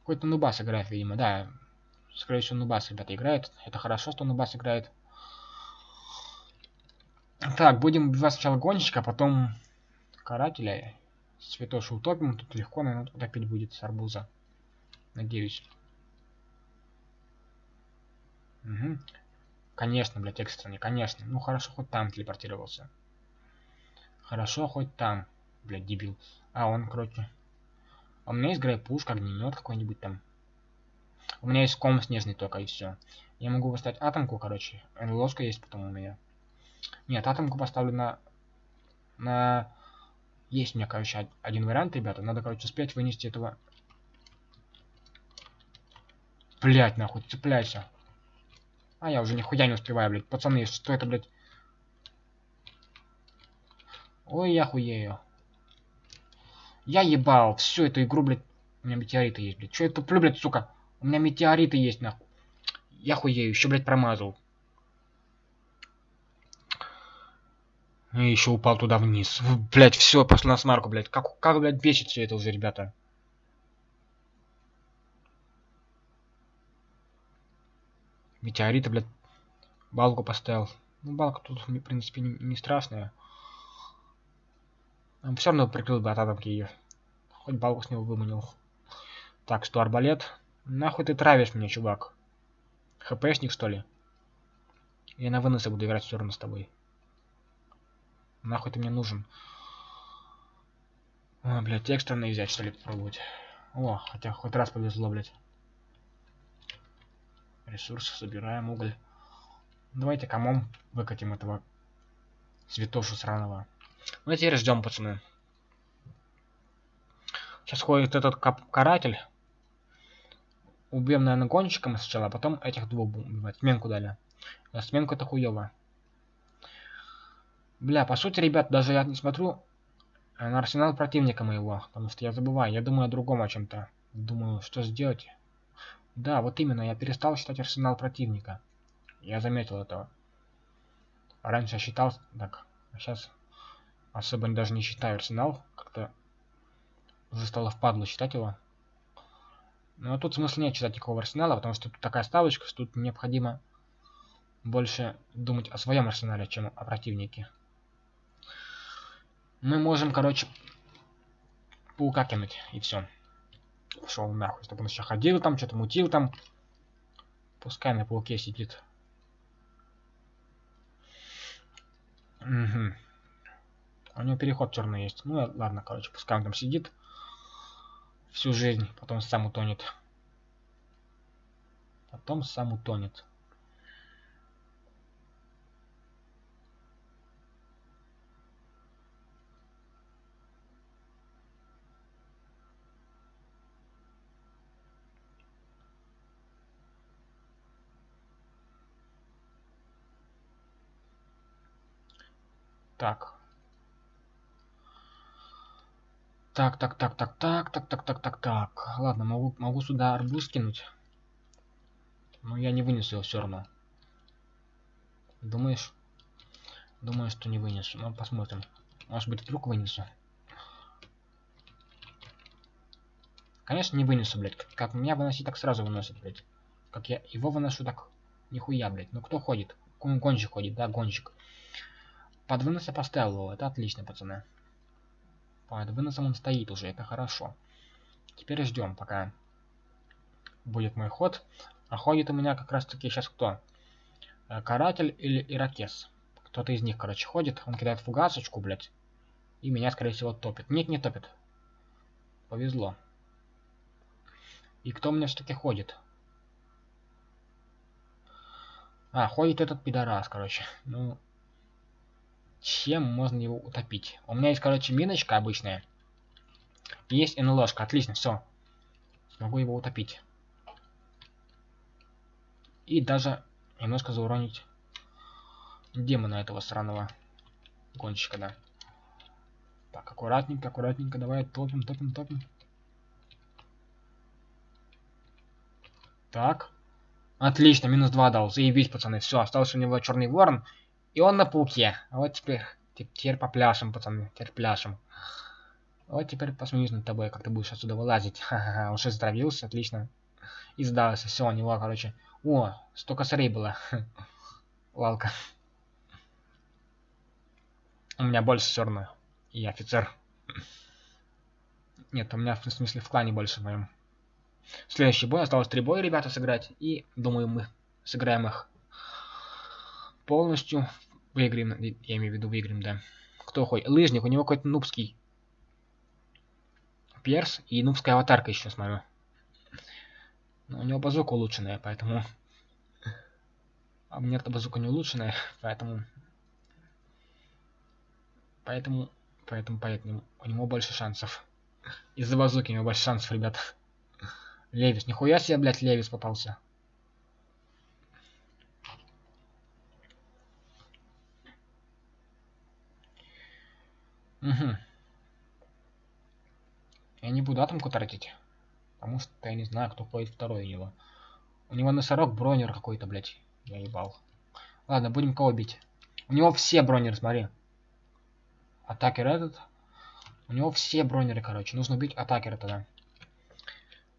Какой-то нубас играет, видимо, да. Скорее всего, Нубас, ребята, играет. Это хорошо, что Нубас играет. Так, будем убивать сначала гонщика, а потом карателя. Святоши утопим. Тут легко, наверное, утопить будет с арбуза. Надеюсь. Угу. Конечно, блядь, экстренный, конечно. Ну хорошо, хоть там телепортировался. Хорошо, хоть там. Блядь, дебил. А, он, короче. А у меня есть грейпушка, огнемет какой-нибудь там. У меня есть ком снежный только, и все. Я могу поставить атомку, короче. Ложка есть потом у меня. Нет, атомку поставлю на... На... Есть у меня, короче, один вариант, ребята. Надо, короче, успеть вынести этого... Блять, нахуй, цепляйся. А, я уже нихуя не успеваю, блядь. Пацаны, что это, блядь? Ой, я хуею. Я ебал всю эту игру, блядь. У меня метеориты есть, блядь. Че я туплю, блядь, сука? У меня метеориты есть, нахуй. Я хуею, еще, блядь, промазал. И еще упал туда вниз. Блять, все, пошла на смарку, блядь. Как, как, блядь, бесит все это уже, ребята. Метеориты, блядь, балку поставил. Ну, балка тут, в принципе, не, не страшная. Он все равно прикрыл бы от атомки ее. Хоть балку с него выманил. Так, что арбалет. Нахуй ты травишь меня, чувак? ХПшник, что ли? Я на выносы буду играть все равно с тобой. Нахуй ты мне нужен? О, блядь, экстренный взять, что ли, попробовать. О, хотя хоть раз повезло, блядь. Ресурсы собираем, уголь. Давайте комом выкатим этого святошу сраного. Ну и теперь ждем, пацаны. Сейчас ходит этот каратель. Убьем, наверное, гонщиком сначала, а потом этих двух убивать. Сменку дали. А сменку это хуево. Бля, по сути, ребят, даже я не смотрю на арсенал противника моего, потому что я забываю, я думаю о другом о чем-то. Думаю, что сделать. Да, вот именно, я перестал считать арсенал противника. Я заметил этого. Раньше я считал так, а сейчас особо даже не считаю арсенал. Как-то уже стало впадло считать его. Но тут смысла нет читать никакого арсенала, потому что тут такая ставочка, что тут необходимо больше думать о своем арсенале, чем о противнике. Мы можем, короче, паука кинуть, и все. Пошел нахуй, чтобы он еще ходил там, что-то мутил там. Пускай на пауке сидит. Угу. У него переход черный есть. Ну ладно, короче, пускай он там сидит всю жизнь, потом сам утонет. Потом сам утонет. Так. Так, так, так, так, так, так, так, так, так, так. Ладно, могу, могу сюда арбуз кинуть. Но я не вынесу его все равно. Думаешь? Думаю, что не вынесу. Ну, посмотрим. Может быть, вдруг вынесу. Конечно, не вынесу, блядь. Как, как меня выносить, так сразу выносит, блядь. Как я его выношу, так нихуя, блядь. Ну кто ходит? Гонщик ходит, да, гонщик. Под вынос я поставил его. Это отлично, пацаны. Под выносом он стоит уже, это хорошо. Теперь ждем, пока будет мой ход. А ходит у меня как раз таки сейчас кто? Э, каратель или Иракес. Кто-то из них, короче, ходит. Он кидает фугасочку, блядь. И меня, скорее всего, топит. Нет, не топит. Повезло. И кто у меня все-таки ходит? А, ходит этот пидорас, короче. Ну, чем можно его утопить? У меня есть, короче, миночка обычная. Есть НЛОшка. Отлично, все. Смогу его утопить. И даже немножко зауронить демона этого сраного гонщика, да. Так, аккуратненько, аккуратненько, давай топим, топим, топим. Так. Отлично, минус 2 дал. Заебись, пацаны. Все, остался у него черный ворон. И он на пауке. Вот теперь, теперь попляшем, пацаны. Теперь пляшем. Вот теперь посмеюсь над тобой, как ты будешь отсюда вылазить. Ха-ха-ха, уже здравился, отлично. И сдался, все, у него, короче. О, столько косарей было. Лалка. У меня больше все равно. И офицер. Нет, у меня в смысле в клане больше в моем. Следующий бой. Осталось три боя, ребята, сыграть. И, думаю, мы сыграем их полностью. Выиграем, я имею в виду выиграем, да. Кто ходит? Лыжник, у него какой-то нубский перс и нубская аватарка еще, смотрю. Но у него базука улучшенная, поэтому... А у меня эта базука не улучшенная, поэтому... Поэтому... Поэтому, поэтому у него больше шансов. Из-за базуки у него больше шансов, ребят. Левис. Нихуя себе, блядь, Левис попался. Угу. Я не буду атомку тратить. Потому что я не знаю, кто ходит второй у него. У него носорог бронер какой-то, блядь. Я ебал. Ладно, будем кого бить. У него все бронеры, смотри. Атакер этот. У него все бронеры, короче. Нужно убить атакера тогда.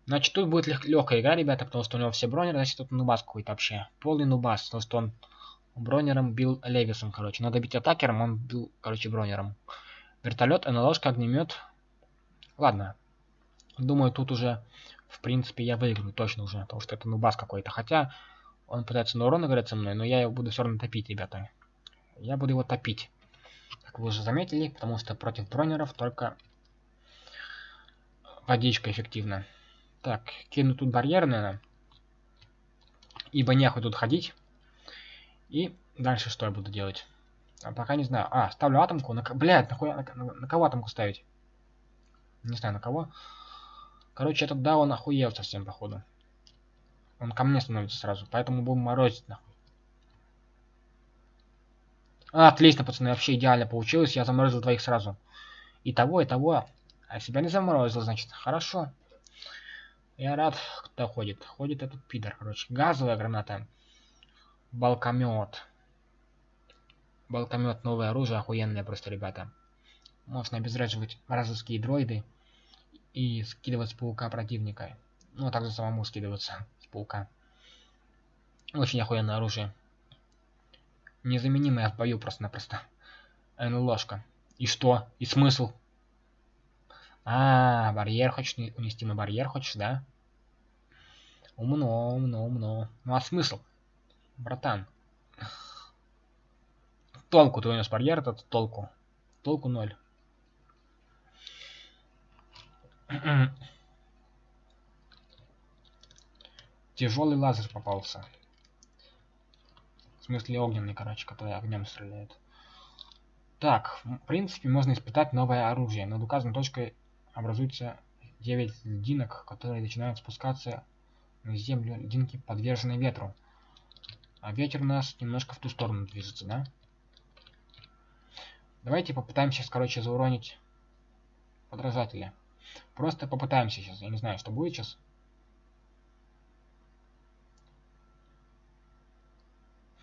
Значит, тут будет лег легкая игра, ребята, потому что у него все бронеры, значит, тут нубас какой-то вообще. Полный нубас, потому что он бронером бил Левисом, короче. Надо бить атакером, он бил, короче, бронером. Вертолет, НЛОшка, огнемет. Ладно. Думаю, тут уже, в принципе, я выиграю точно уже, потому что это нубас какой-то. Хотя, он пытается на урон играть со мной, но я его буду все равно топить, ребята. Я буду его топить. Как вы уже заметили, потому что против бронеров только водичка эффективна. Так, кину тут барьер, наверное. Ибо нехуй тут ходить. И дальше что я буду делать? А пока не знаю. А, ставлю атомку. На... Блядь, нахуя на, на, на кого атомку ставить? Не знаю, на кого. Короче, этот да, он охуел совсем, походу. Он ко мне становится сразу. Поэтому будем морозить, нахуй. А, отлично, пацаны, вообще идеально получилось. Я заморозил двоих сразу. И того, и того. А себя не заморозил, значит. Хорошо. Я рад, кто ходит. Ходит этот пидор, короче. Газовая граната. Балкомет. Балкомет, новое оружие, охуенное просто, ребята. Можно обезвреживать вражеские дроиды и скидывать с паука противника. Ну, а также самому скидываться с паука. Очень охуенное оружие. Незаменимое в бою просто-напросто. НЛОшка. И что? И смысл? А, барьер хочешь унести на барьер хочешь, да? Умно, умно, умно. Ну а смысл? Братан. Толку ты унес барьер, этот толку. Толку ноль. Тяжелый лазер попался. В смысле огненный, короче, который огнем стреляет. Так, в принципе, можно испытать новое оружие. Над указанной точкой образуется 9 льдинок, которые начинают спускаться на землю. Льдинки подвержены ветру. А ветер у нас немножко в ту сторону движется, да? Давайте попытаемся сейчас, короче, зауронить подражателя. Просто попытаемся сейчас. Я не знаю, что будет сейчас.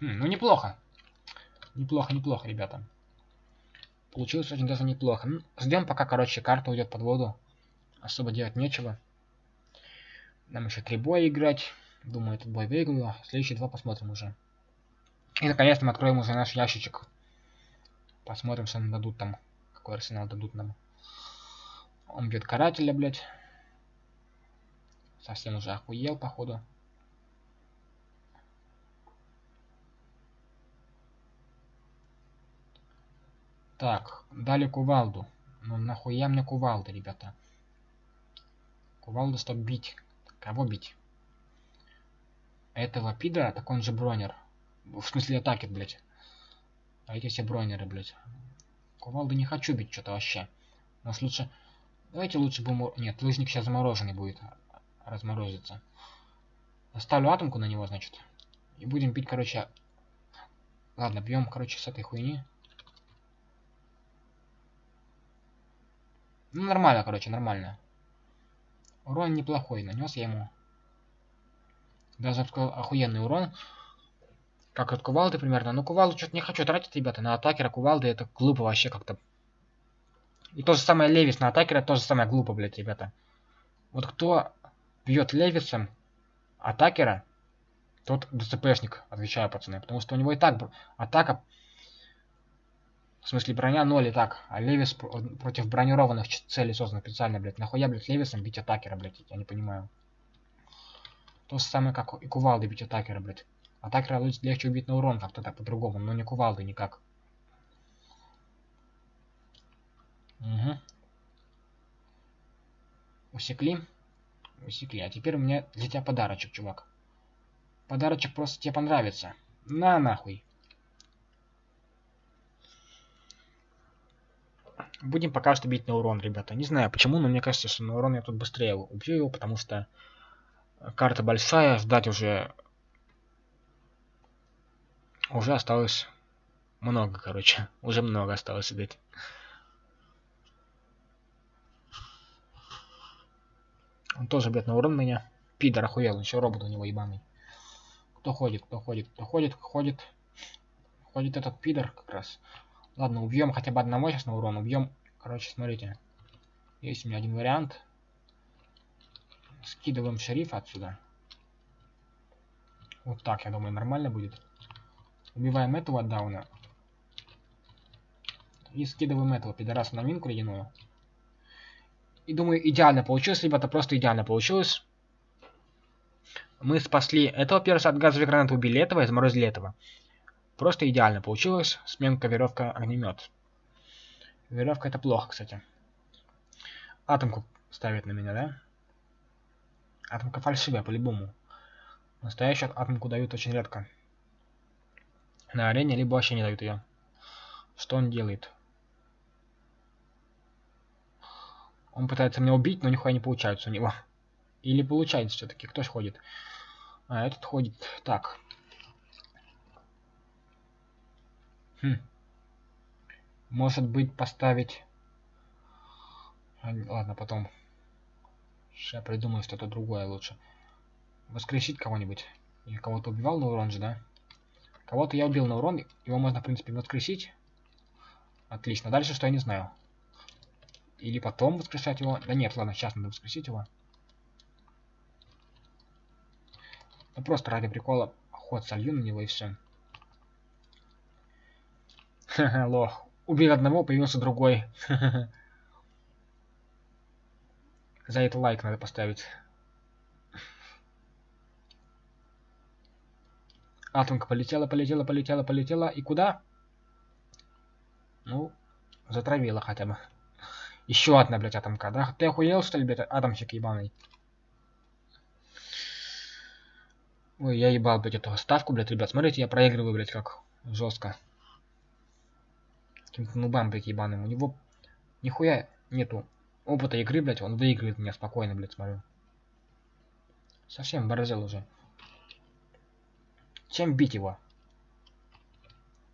Хм, ну неплохо. Неплохо, неплохо, ребята. Получилось очень даже неплохо. Ну, ждем, пока, короче, карта уйдет под воду. Особо делать нечего. Нам еще три боя играть. Думаю, этот бой выиграю. Следующие два посмотрим уже. И наконец-то мы откроем уже наш ящичек. Посмотрим, что нам дадут там. Какой арсенал дадут нам. Он бьет карателя, блядь. Совсем уже охуел, походу. Так, дали кувалду. Ну нахуя мне кувалда, ребята? Кувалда, чтобы бить. Кого бить? Этого пидора, так он же бронер. В смысле атаки, блядь. А эти все бронеры, блядь. Кувалды не хочу бить что-то вообще. Нас лучше... Давайте лучше будем... Нет, лыжник сейчас замороженный будет. Разморозится. Оставлю атомку на него, значит. И будем бить, короче... Ладно, бьем, короче, с этой хуйни. Ну, нормально, короче, нормально. Урон неплохой, нанес я ему. Даже охуенный урон. Как от кувалды примерно. Но кувалду что-то не хочу тратить, ребята. На атакера кувалды это глупо вообще как-то. И то же самое Левис на атакера тоже самое глупо, блядь, ребята. Вот кто бьет Левисом атакера, тот ДЦПшник, отвечаю, пацаны. Потому что у него и так атака в смысле, броня 0 и так. А Левис против бронированных целей создан специально, блядь. Нахуя, блядь, Левисом бить атакера, блядь? Я не понимаю. То же самое, как и кувалды бить атакера, блядь. Атакера легче убить на урон как-то так по-другому, но не кувалды никак. Угу. Усекли? Усекли. А теперь у меня для тебя подарочек, чувак. Подарочек просто тебе понравится. На нахуй. Будем пока что бить на урон, ребята. Не знаю почему, но мне кажется, что на урон я тут быстрее убью его, потому что карта большая, ждать уже... Уже осталось много, короче. Уже много осталось ждать. Он тоже бьет на урон меня. Пидор охуел, еще робот у него ебаный. Кто ходит, кто ходит, кто ходит, ходит. Ходит этот пидор как раз. Ладно, убьем хотя бы одного сейчас на урон. Убьем. Короче, смотрите. Есть у меня один вариант. Скидываем шерифа отсюда. Вот так, я думаю, нормально будет. Убиваем этого дауна. И скидываем этого пидораса на минку ледяную. И думаю, идеально получилось, ребята, просто идеально получилось. Мы спасли этого перса от газовой гранаты, убили этого и заморозили этого. Просто идеально получилось. Сменка, веревка, огнемет. Веревка это плохо, кстати. Атомку ставит на меня, да? Атомка фальшивая, по-любому. Настоящую атомку дают очень редко. На арене, либо вообще не дают ее. Что он делает? Он пытается меня убить, но нихуя не получается у него. Или получается все-таки. Кто ходит? А, этот ходит. Так. Хм. Может быть поставить... Ладно, потом. Сейчас я придумаю что-то другое лучше. Воскресить кого-нибудь. Я кого-то убивал на урон же, да? Кого-то я убил на урон. Его можно, в принципе, воскресить. Отлично. Дальше что я не знаю. Или потом воскрешать его. Да нет, ладно, сейчас надо воскресить его. Ну просто ради прикола ход солью на него и все. Ха-ха, лох. Убил одного, появился другой. За это лайк надо поставить. Атомка полетела, полетела, полетела, полетела. И куда? Ну, затравила хотя бы. Еще одна, блядь, атомка. Да ты охуел, что ли, блядь, атомщик ебаный? Ой, я ебал, блядь, эту ставку, блядь, ребят. Смотрите, я проигрываю, блядь, как жестко каким-то нубам, блядь, ебаным. У него нихуя нету опыта игры, блядь, он выигрывает меня спокойно, блядь, смотрю. Совсем борзел уже. Чем бить его?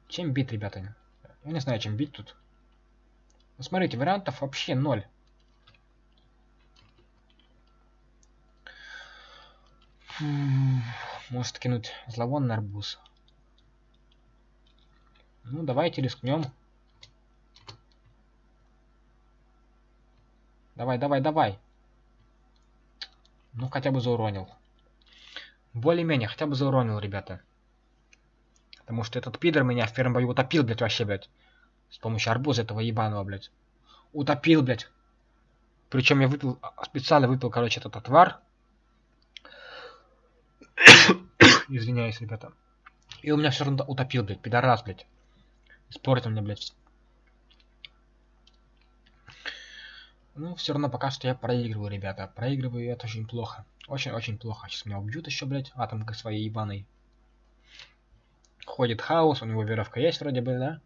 Чем бить, ребята? Я не знаю, чем бить тут. Ну, смотрите, вариантов вообще ноль. Может кинуть зловонный арбуз. Ну, давайте рискнем. Давай, давай, давай. Ну, хотя бы зауронил. Более-менее, хотя бы зауронил, ребята. Потому что этот пидор меня в первом бою утопил, блядь, вообще, блядь. С помощью арбуза этого ебаного, блядь. Утопил, блядь. Причем я выпил, специально выпил, короче, этот отвар. Извиняюсь, ребята. И у меня все равно утопил, блядь, пидорас, блядь. Испортил мне, блядь. Ну, все равно пока что я проигрываю, ребята. Проигрываю, это очень плохо. Очень-очень плохо. Сейчас меня убьют еще, блядь, атомкой своей ебаной. Ходит хаос, у него веровка есть вроде бы, да?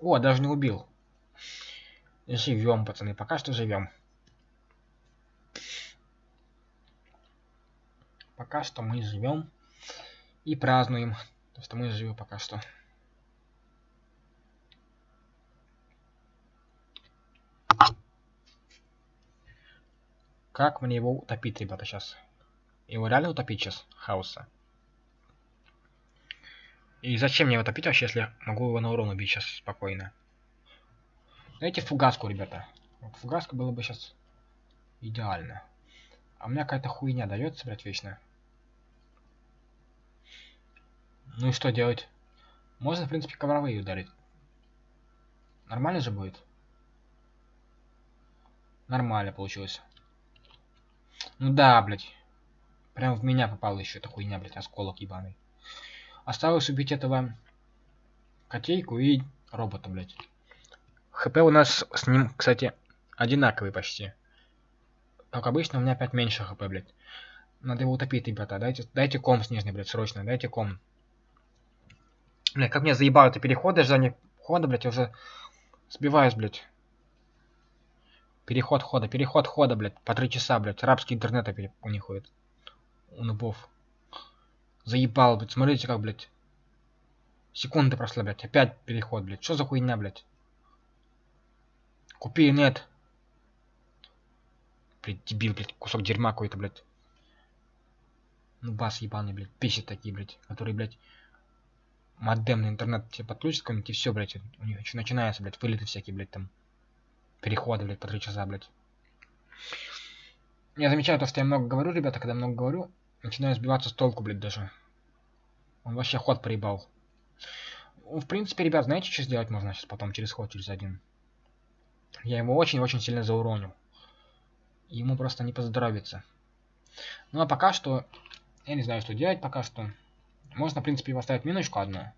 О, даже не убил. Живем, пацаны, пока что живем. Пока что мы живем и празднуем, то что мы живы пока что. Как мне его утопить, ребята, сейчас? Его реально утопить сейчас, хаоса? И зачем мне его топить вообще, если могу его на урон убить сейчас спокойно? Дайте фугаску, ребята. Вот фугаска было бы сейчас идеально. А у меня какая-то хуйня дается, блядь, вечно. Ну и что делать? Можно, в принципе, ковровые ударить. Нормально же будет? Нормально получилось. Ну да, блядь. Прям в меня попала еще эта хуйня, блядь, осколок ебаный. Осталось убить этого котейку и робота, блядь. ХП у нас с ним, кстати, одинаковый почти. Как обычно, у меня опять меньше хп, блядь. Надо его утопить, ребята. Дайте, дайте ком снежный, блядь, срочно. Дайте ком. Бля, как мне заебало это переходы, ожидание хода, блядь, я уже сбиваюсь, блядь. Переход хода, переход хода, блядь, по три часа, блядь. Рабский интернет у них ходит. У нубов. Заебал, блядь. Смотрите, как, блядь. Секунды прошла, блядь. Опять переход, блядь. Что за хуйня, блядь? Купи нет. Блядь, дебил, блядь. Кусок дерьма какой-то, блядь. Ну, бас ебаный, блядь. Писят такие, блядь. Которые, блядь, модем на интернет тебе подключат какой-нибудь, и все, блядь. У них еще начинается, блядь, вылеты всякие, блядь, там. Переходы, блядь, по три часа, блядь. Я замечаю то, что я много говорю, ребята, когда много говорю, начинаю сбиваться с толку, блядь, даже. Он вообще ход проебал. Ну, в принципе, ребят, знаете, что сделать можно сейчас потом через ход, через один? Я его очень-очень сильно зауронил. Ему просто не поздоровится. Ну, а пока что... Я не знаю, что делать пока что. Можно, в принципе, поставить миночку одну.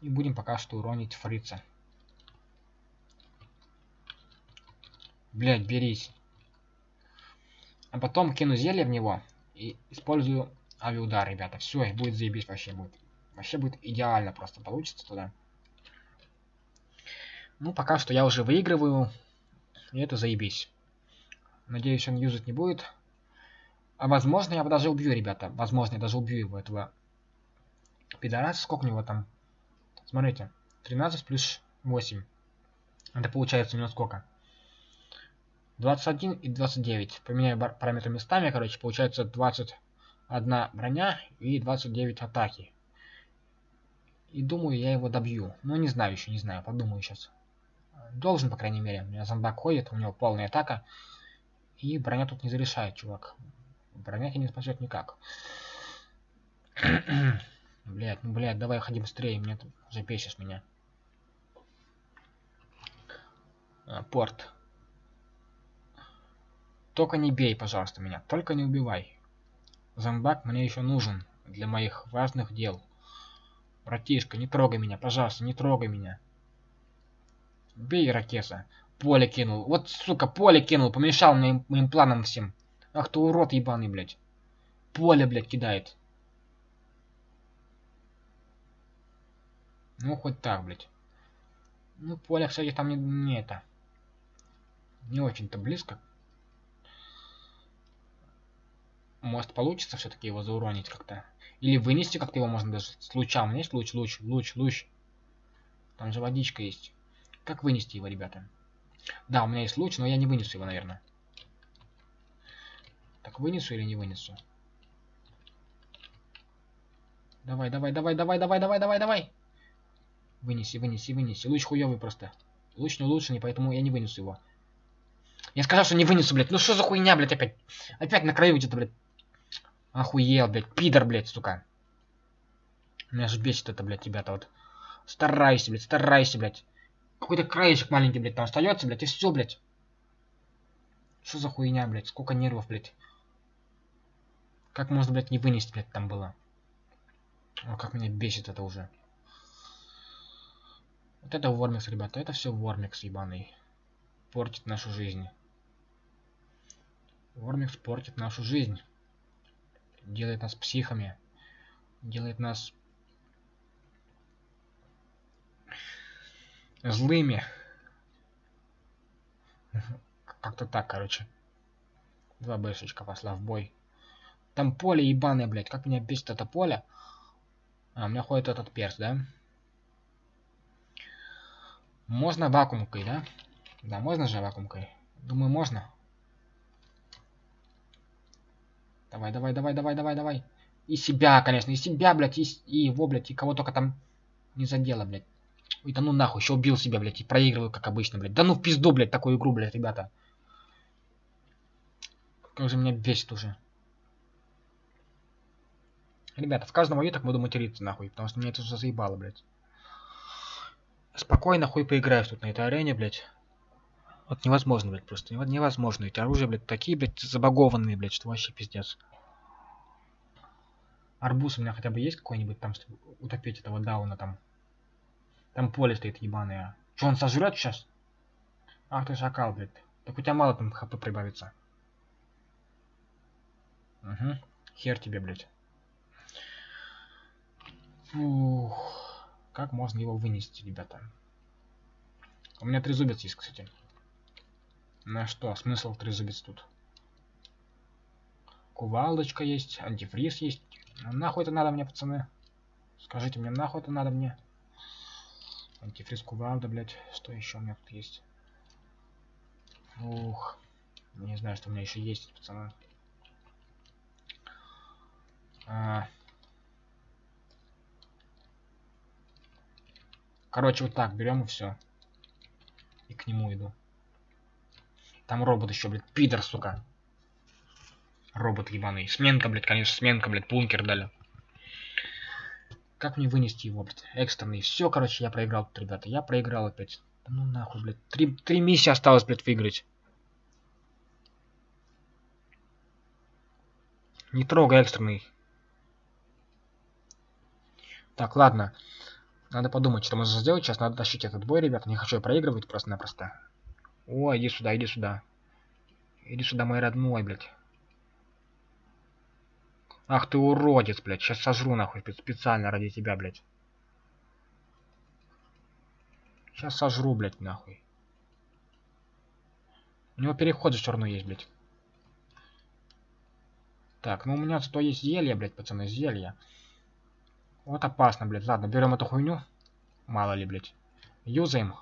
И будем пока что уронить фрица. Блять, берись. А потом кину зелье в него и использую авиаудар, ребята. Все, и будет заебись вообще будет. Вообще будет идеально просто получится туда. Ну, пока что я уже выигрываю. И это заебись. Надеюсь, он юзать не будет. А возможно, я его даже убью, ребята. Возможно, я даже убью его, этого пидораса. Сколько у него там? Смотрите. 13 плюс 8. Это получается у него сколько? 21 и 29. Поменяю параметры местами, короче, получается 21 броня и 29 атаки. И думаю, я его добью. Ну, не знаю еще, не знаю, подумаю сейчас. Должен, по крайней мере. У меня зомбак ходит, у него полная атака. И броня тут не зарешает, чувак. Броня тебя не спасет никак. блять, ну блять, давай ходи быстрее, мне тут бесишь меня. А, порт. Только не бей, пожалуйста, меня. Только не убивай. Зомбак мне еще нужен для моих важных дел. Братишка, не трогай меня, пожалуйста, не трогай меня. Бей, ракеса. Поле кинул. Вот, сука, поле кинул. Помешал моим, моим планам всем. Ах ты урод ебаный, блядь. Поле, блядь, кидает. Ну, хоть так, блядь. Ну, поле, кстати, там не, не это. Не очень-то близко. Может получится все-таки его зауронить как-то. Или вынести как-то его можно даже с луча. У меня есть луч, луч, луч, луч. Там же водичка есть. Как вынести его, ребята? Да, у меня есть луч, но я не вынесу его, наверное. Так, вынесу или не вынесу? Давай, давай, давай, давай, давай, давай, давай, давай. Вынеси, вынеси, вынеси. Луч хуёвый просто. Луч не улучшенный, поэтому я не вынесу его. Я сказал, что не вынесу, блядь. Ну что за хуйня, блядь, опять? Опять на краю где-то, блядь. Охуел, блядь. Пидор, блядь, сука. Меня же бесит это, блядь, ребята, вот. Старайся, блядь, старайся, блядь. Какой-то краешек маленький, блядь, там остается, блядь, и все, блядь. Что за хуйня, блядь? Сколько нервов, блядь. Как можно, блядь, не вынести, блядь, там было? О, как меня бесит это уже. Вот это Вормикс, ребята, это все Вормикс ебаный. Портит нашу жизнь. Вормикс портит нашу жизнь. Делает нас психами. Делает нас злыми. Как-то так, короче. Два бэшечка пошла в бой. Там поле ебаное, блядь. Как меня бесит это поле. А, у меня ходит этот перс, да? Можно вакуумкой, да? Да, можно же вакуумкой. Думаю, можно. Давай, давай, давай, давай, давай, давай. И себя, конечно, и себя, блядь, и, и его, блядь, и кого только там не задело, блядь. Ой, да ну нахуй, еще убил себя, блядь, и проигрываю, как обычно, блядь. Да ну в пизду, блядь, такую игру, блядь, ребята. Как же меня бесит уже. Ребята, в каждом бою так буду материться, нахуй, потому что меня это уже заебало, блядь. Спокойно хуй поиграешь тут на этой арене, блядь. Вот невозможно, блядь, просто. Невозможно. Эти оружия, блядь, такие, блядь, забагованные, блядь, что вообще пиздец. Арбуз у меня хотя бы есть какой-нибудь там, чтобы утопить этого дауна там. Там поле стоит ебаное. Че, он сожрет сейчас? Ах ты шакал, блядь. Так у тебя мало там хп прибавится. Угу. Хер тебе, блядь. Фух. Как можно его вынести, ребята? У меня трезубец есть, кстати. На что? Смысл трезубец тут? Кувалдочка есть, антифриз есть. Нахуй это надо мне, пацаны? Скажите мне, нахуй это надо мне? Антифриз кувалда, блядь. Что еще у меня тут есть? Ух. Не знаю, что у меня еще есть, пацаны. А... Короче, вот так берем и все. И к нему иду. Там робот еще, блядь, пидор, сука. Робот ебаный. Сменка, блядь, конечно, сменка, блядь, бункер дали. Как мне вынести его, блядь? Экстренный. Все, короче, я проиграл тут, ребята. Я проиграл опять. Ну нахуй, блядь. Три, три миссии осталось, блядь, выиграть. Не трогай экстренный. Так, ладно. Надо подумать, что можно сделать. Сейчас надо тащить этот бой, ребята. Не хочу я проигрывать просто-напросто. О, иди сюда, иди сюда. Иди сюда, мой родной, блядь. Ах ты уродец, блядь. Сейчас сожру, нахуй, специально ради тебя, блядь. Сейчас сожру, блядь, нахуй. У него переход все равно есть, блядь. Так, ну у меня зато есть зелье, блядь, пацаны, зелье. Вот опасно, блядь. Ладно, берем эту хуйню. Мало ли, блядь. Юзаем.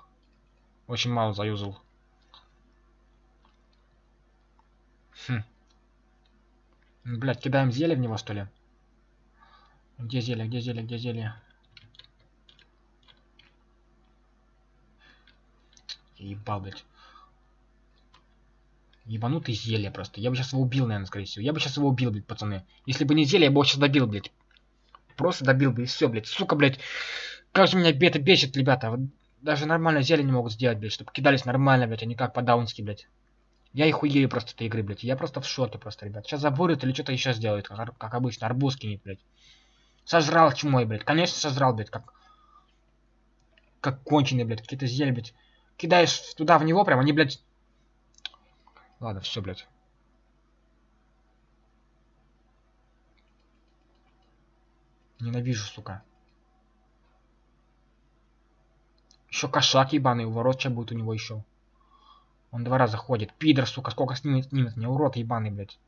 Очень мало заюзал. Хм. Блядь, кидаем зелье в него, что ли? Где зелье, где зелье, где зелье? Ебал, блядь. Ебанутый зелье просто. Я бы сейчас его убил, наверное, скорее всего. Я бы сейчас его убил, блядь, пацаны. Если бы не зелье, я бы его сейчас добил, блядь. Просто добил бы и все, блядь. Сука, блядь. Как же меня бета бесит, ребята. Даже нормально зелье не могут сделать, блядь, чтобы кидались нормально, блядь, а не как по-даунски, блядь. Я и хуею просто этой игры, блядь. Я просто в шоке просто, ребят. Сейчас забурит или что-то еще сделает, как, как обычно. Арбуз кинет, блядь. Сожрал чумой, блядь. Конечно, сожрал, блядь, как... Как конченый, блядь. Какие-то зелья, блядь. Кидаешь туда в него прям, они, блядь... Ладно, все, блядь. Ненавижу, сука. Еще кошак ебаный, ворот что будет у него еще. Он два раза ходит. Пидор, сука, сколько снимет, снимет мне, урод ебаный, блядь.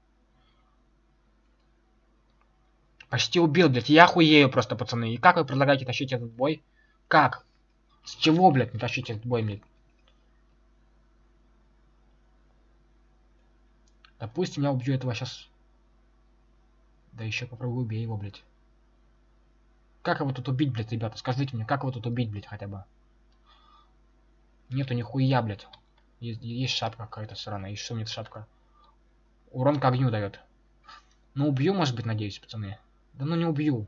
Почти убил, блядь. Я хуею просто, пацаны. И как вы предлагаете тащить этот бой? Как? С чего, блядь, не тащить этот бой, блядь? Допустим, я убью этого сейчас. Да еще попробую убей его, блядь. Как его тут убить, блядь, ребята? Скажите мне, как его тут убить, блядь, хотя бы? Нету нихуя, блядь. Есть, есть шапка какая-то сраная. И что мне эта шапка? Урон к огню дает. Ну, убью, может быть, надеюсь, пацаны. Да ну не убью.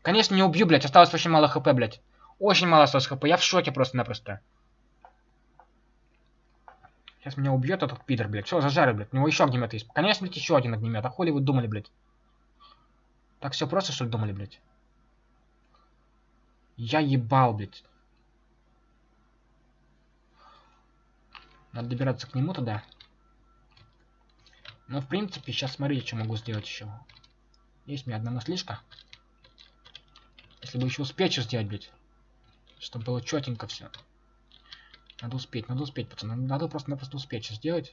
Конечно, не убью, блядь. Осталось очень мало хп, блядь. Очень мало осталось хп. Я в шоке просто-напросто. Сейчас меня убьет этот пидор, блядь. Все, зажары, блядь. У него еще огнемет есть. Конечно, блядь, еще один огнемет. А хули вы думали, блядь? Так все просто, что ли, думали, блядь? Я ебал, блядь. Надо добираться к нему тогда. Ну, в принципе, сейчас смотрите, что могу сделать еще. Есть у меня одна наслишка. Если бы еще успеть что сделать, блядь. Чтобы было четенько все. Надо успеть, надо успеть, пацаны. Надо просто-напросто успеть что сделать.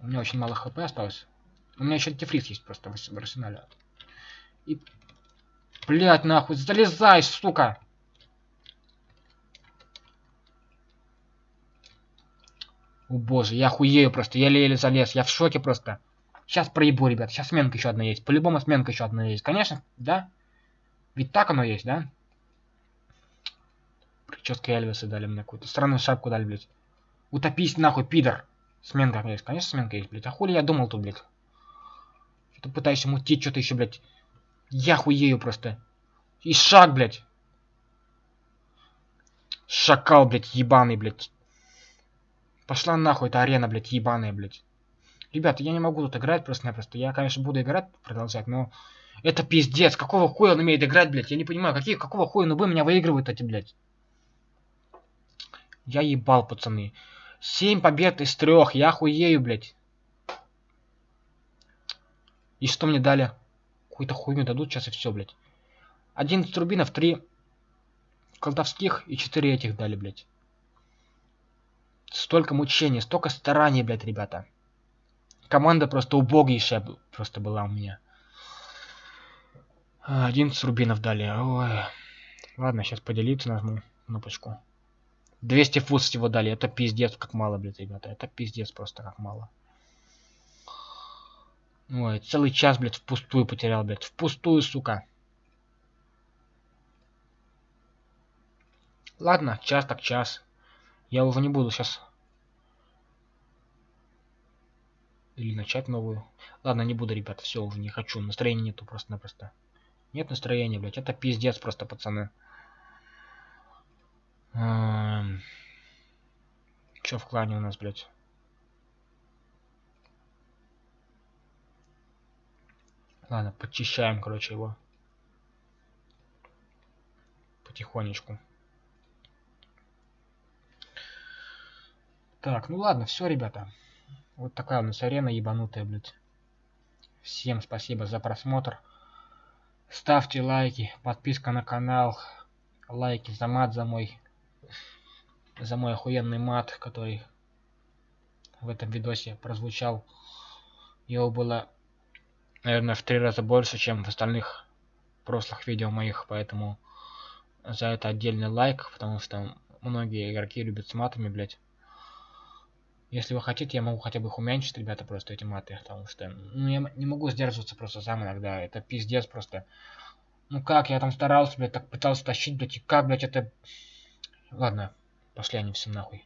У меня очень мало хп осталось. У меня еще антифриз есть просто в арсенале. И... Блять, нахуй, залезай, сука! О боже, я хуею просто, я еле залез, я в шоке просто. Сейчас проебу, ребят, сейчас сменка еще одна есть. По-любому сменка еще одна есть. Конечно, да? Ведь так оно есть, да? Прическа Эльвиса дали мне какую-то. Странную шапку дали, блядь. Утопись нахуй, пидор. Сменка есть, конечно, сменка есть, блядь. А хули я думал тут, блядь? Что-то пытаюсь мутить, что-то еще, блядь. Я хуею просто. И шаг, блядь. Шакал, блядь, ебаный, блядь. Пошла нахуй эта арена, блядь, ебаная, блядь. Ребята, я не могу тут играть просто-напросто. Я, конечно, буду играть, продолжать, но... Это пиздец. Какого хуя он умеет играть, блядь? Я не понимаю, какие, какого хуя нубы меня выигрывают эти, блядь? Я ебал, пацаны. Семь побед из трех. Я хуею, блядь. И что мне дали? Какую-то хуйню дадут сейчас и все, блядь. 11 рубинов, 3 колдовских и 4 этих дали, блядь. Столько мучений, столько стараний, блядь, ребята. Команда просто убогейшая просто была у меня. 11 рубинов дали. Ой. Ладно, сейчас поделиться нажму кнопочку. 200 фут всего дали. Это пиздец, как мало, блядь, ребята. Это пиздец просто, как мало. Ой, целый час, блядь, впустую потерял, блядь. Впустую, сука. Ладно, час так час. Я уже не буду сейчас... Или начать новую. Ладно, не буду, ребята, все, уже не хочу. Настроения нету просто-напросто. Нет настроения, блядь. Это пиздец просто, пацаны. Эм... Чё в клане у нас, блядь? Ладно, подчищаем, короче, его. Потихонечку. Так, ну ладно, все, ребята. Вот такая у нас арена ебанутая, блядь. Всем спасибо за просмотр. Ставьте лайки, подписка на канал, лайки за мат, за мой, за мой охуенный мат, который в этом видосе прозвучал. Его было, наверное, в три раза больше, чем в остальных прошлых видео моих, поэтому за это отдельный лайк, потому что многие игроки любят с матами, блядь. Если вы хотите, я могу хотя бы их уменьшить, ребята, просто эти маты, потому что, ну, я не могу сдерживаться просто сам иногда, это пиздец просто. Ну как, я там старался, блядь, так пытался тащить, блядь, и как, блядь, это... Ладно, пошли они все нахуй.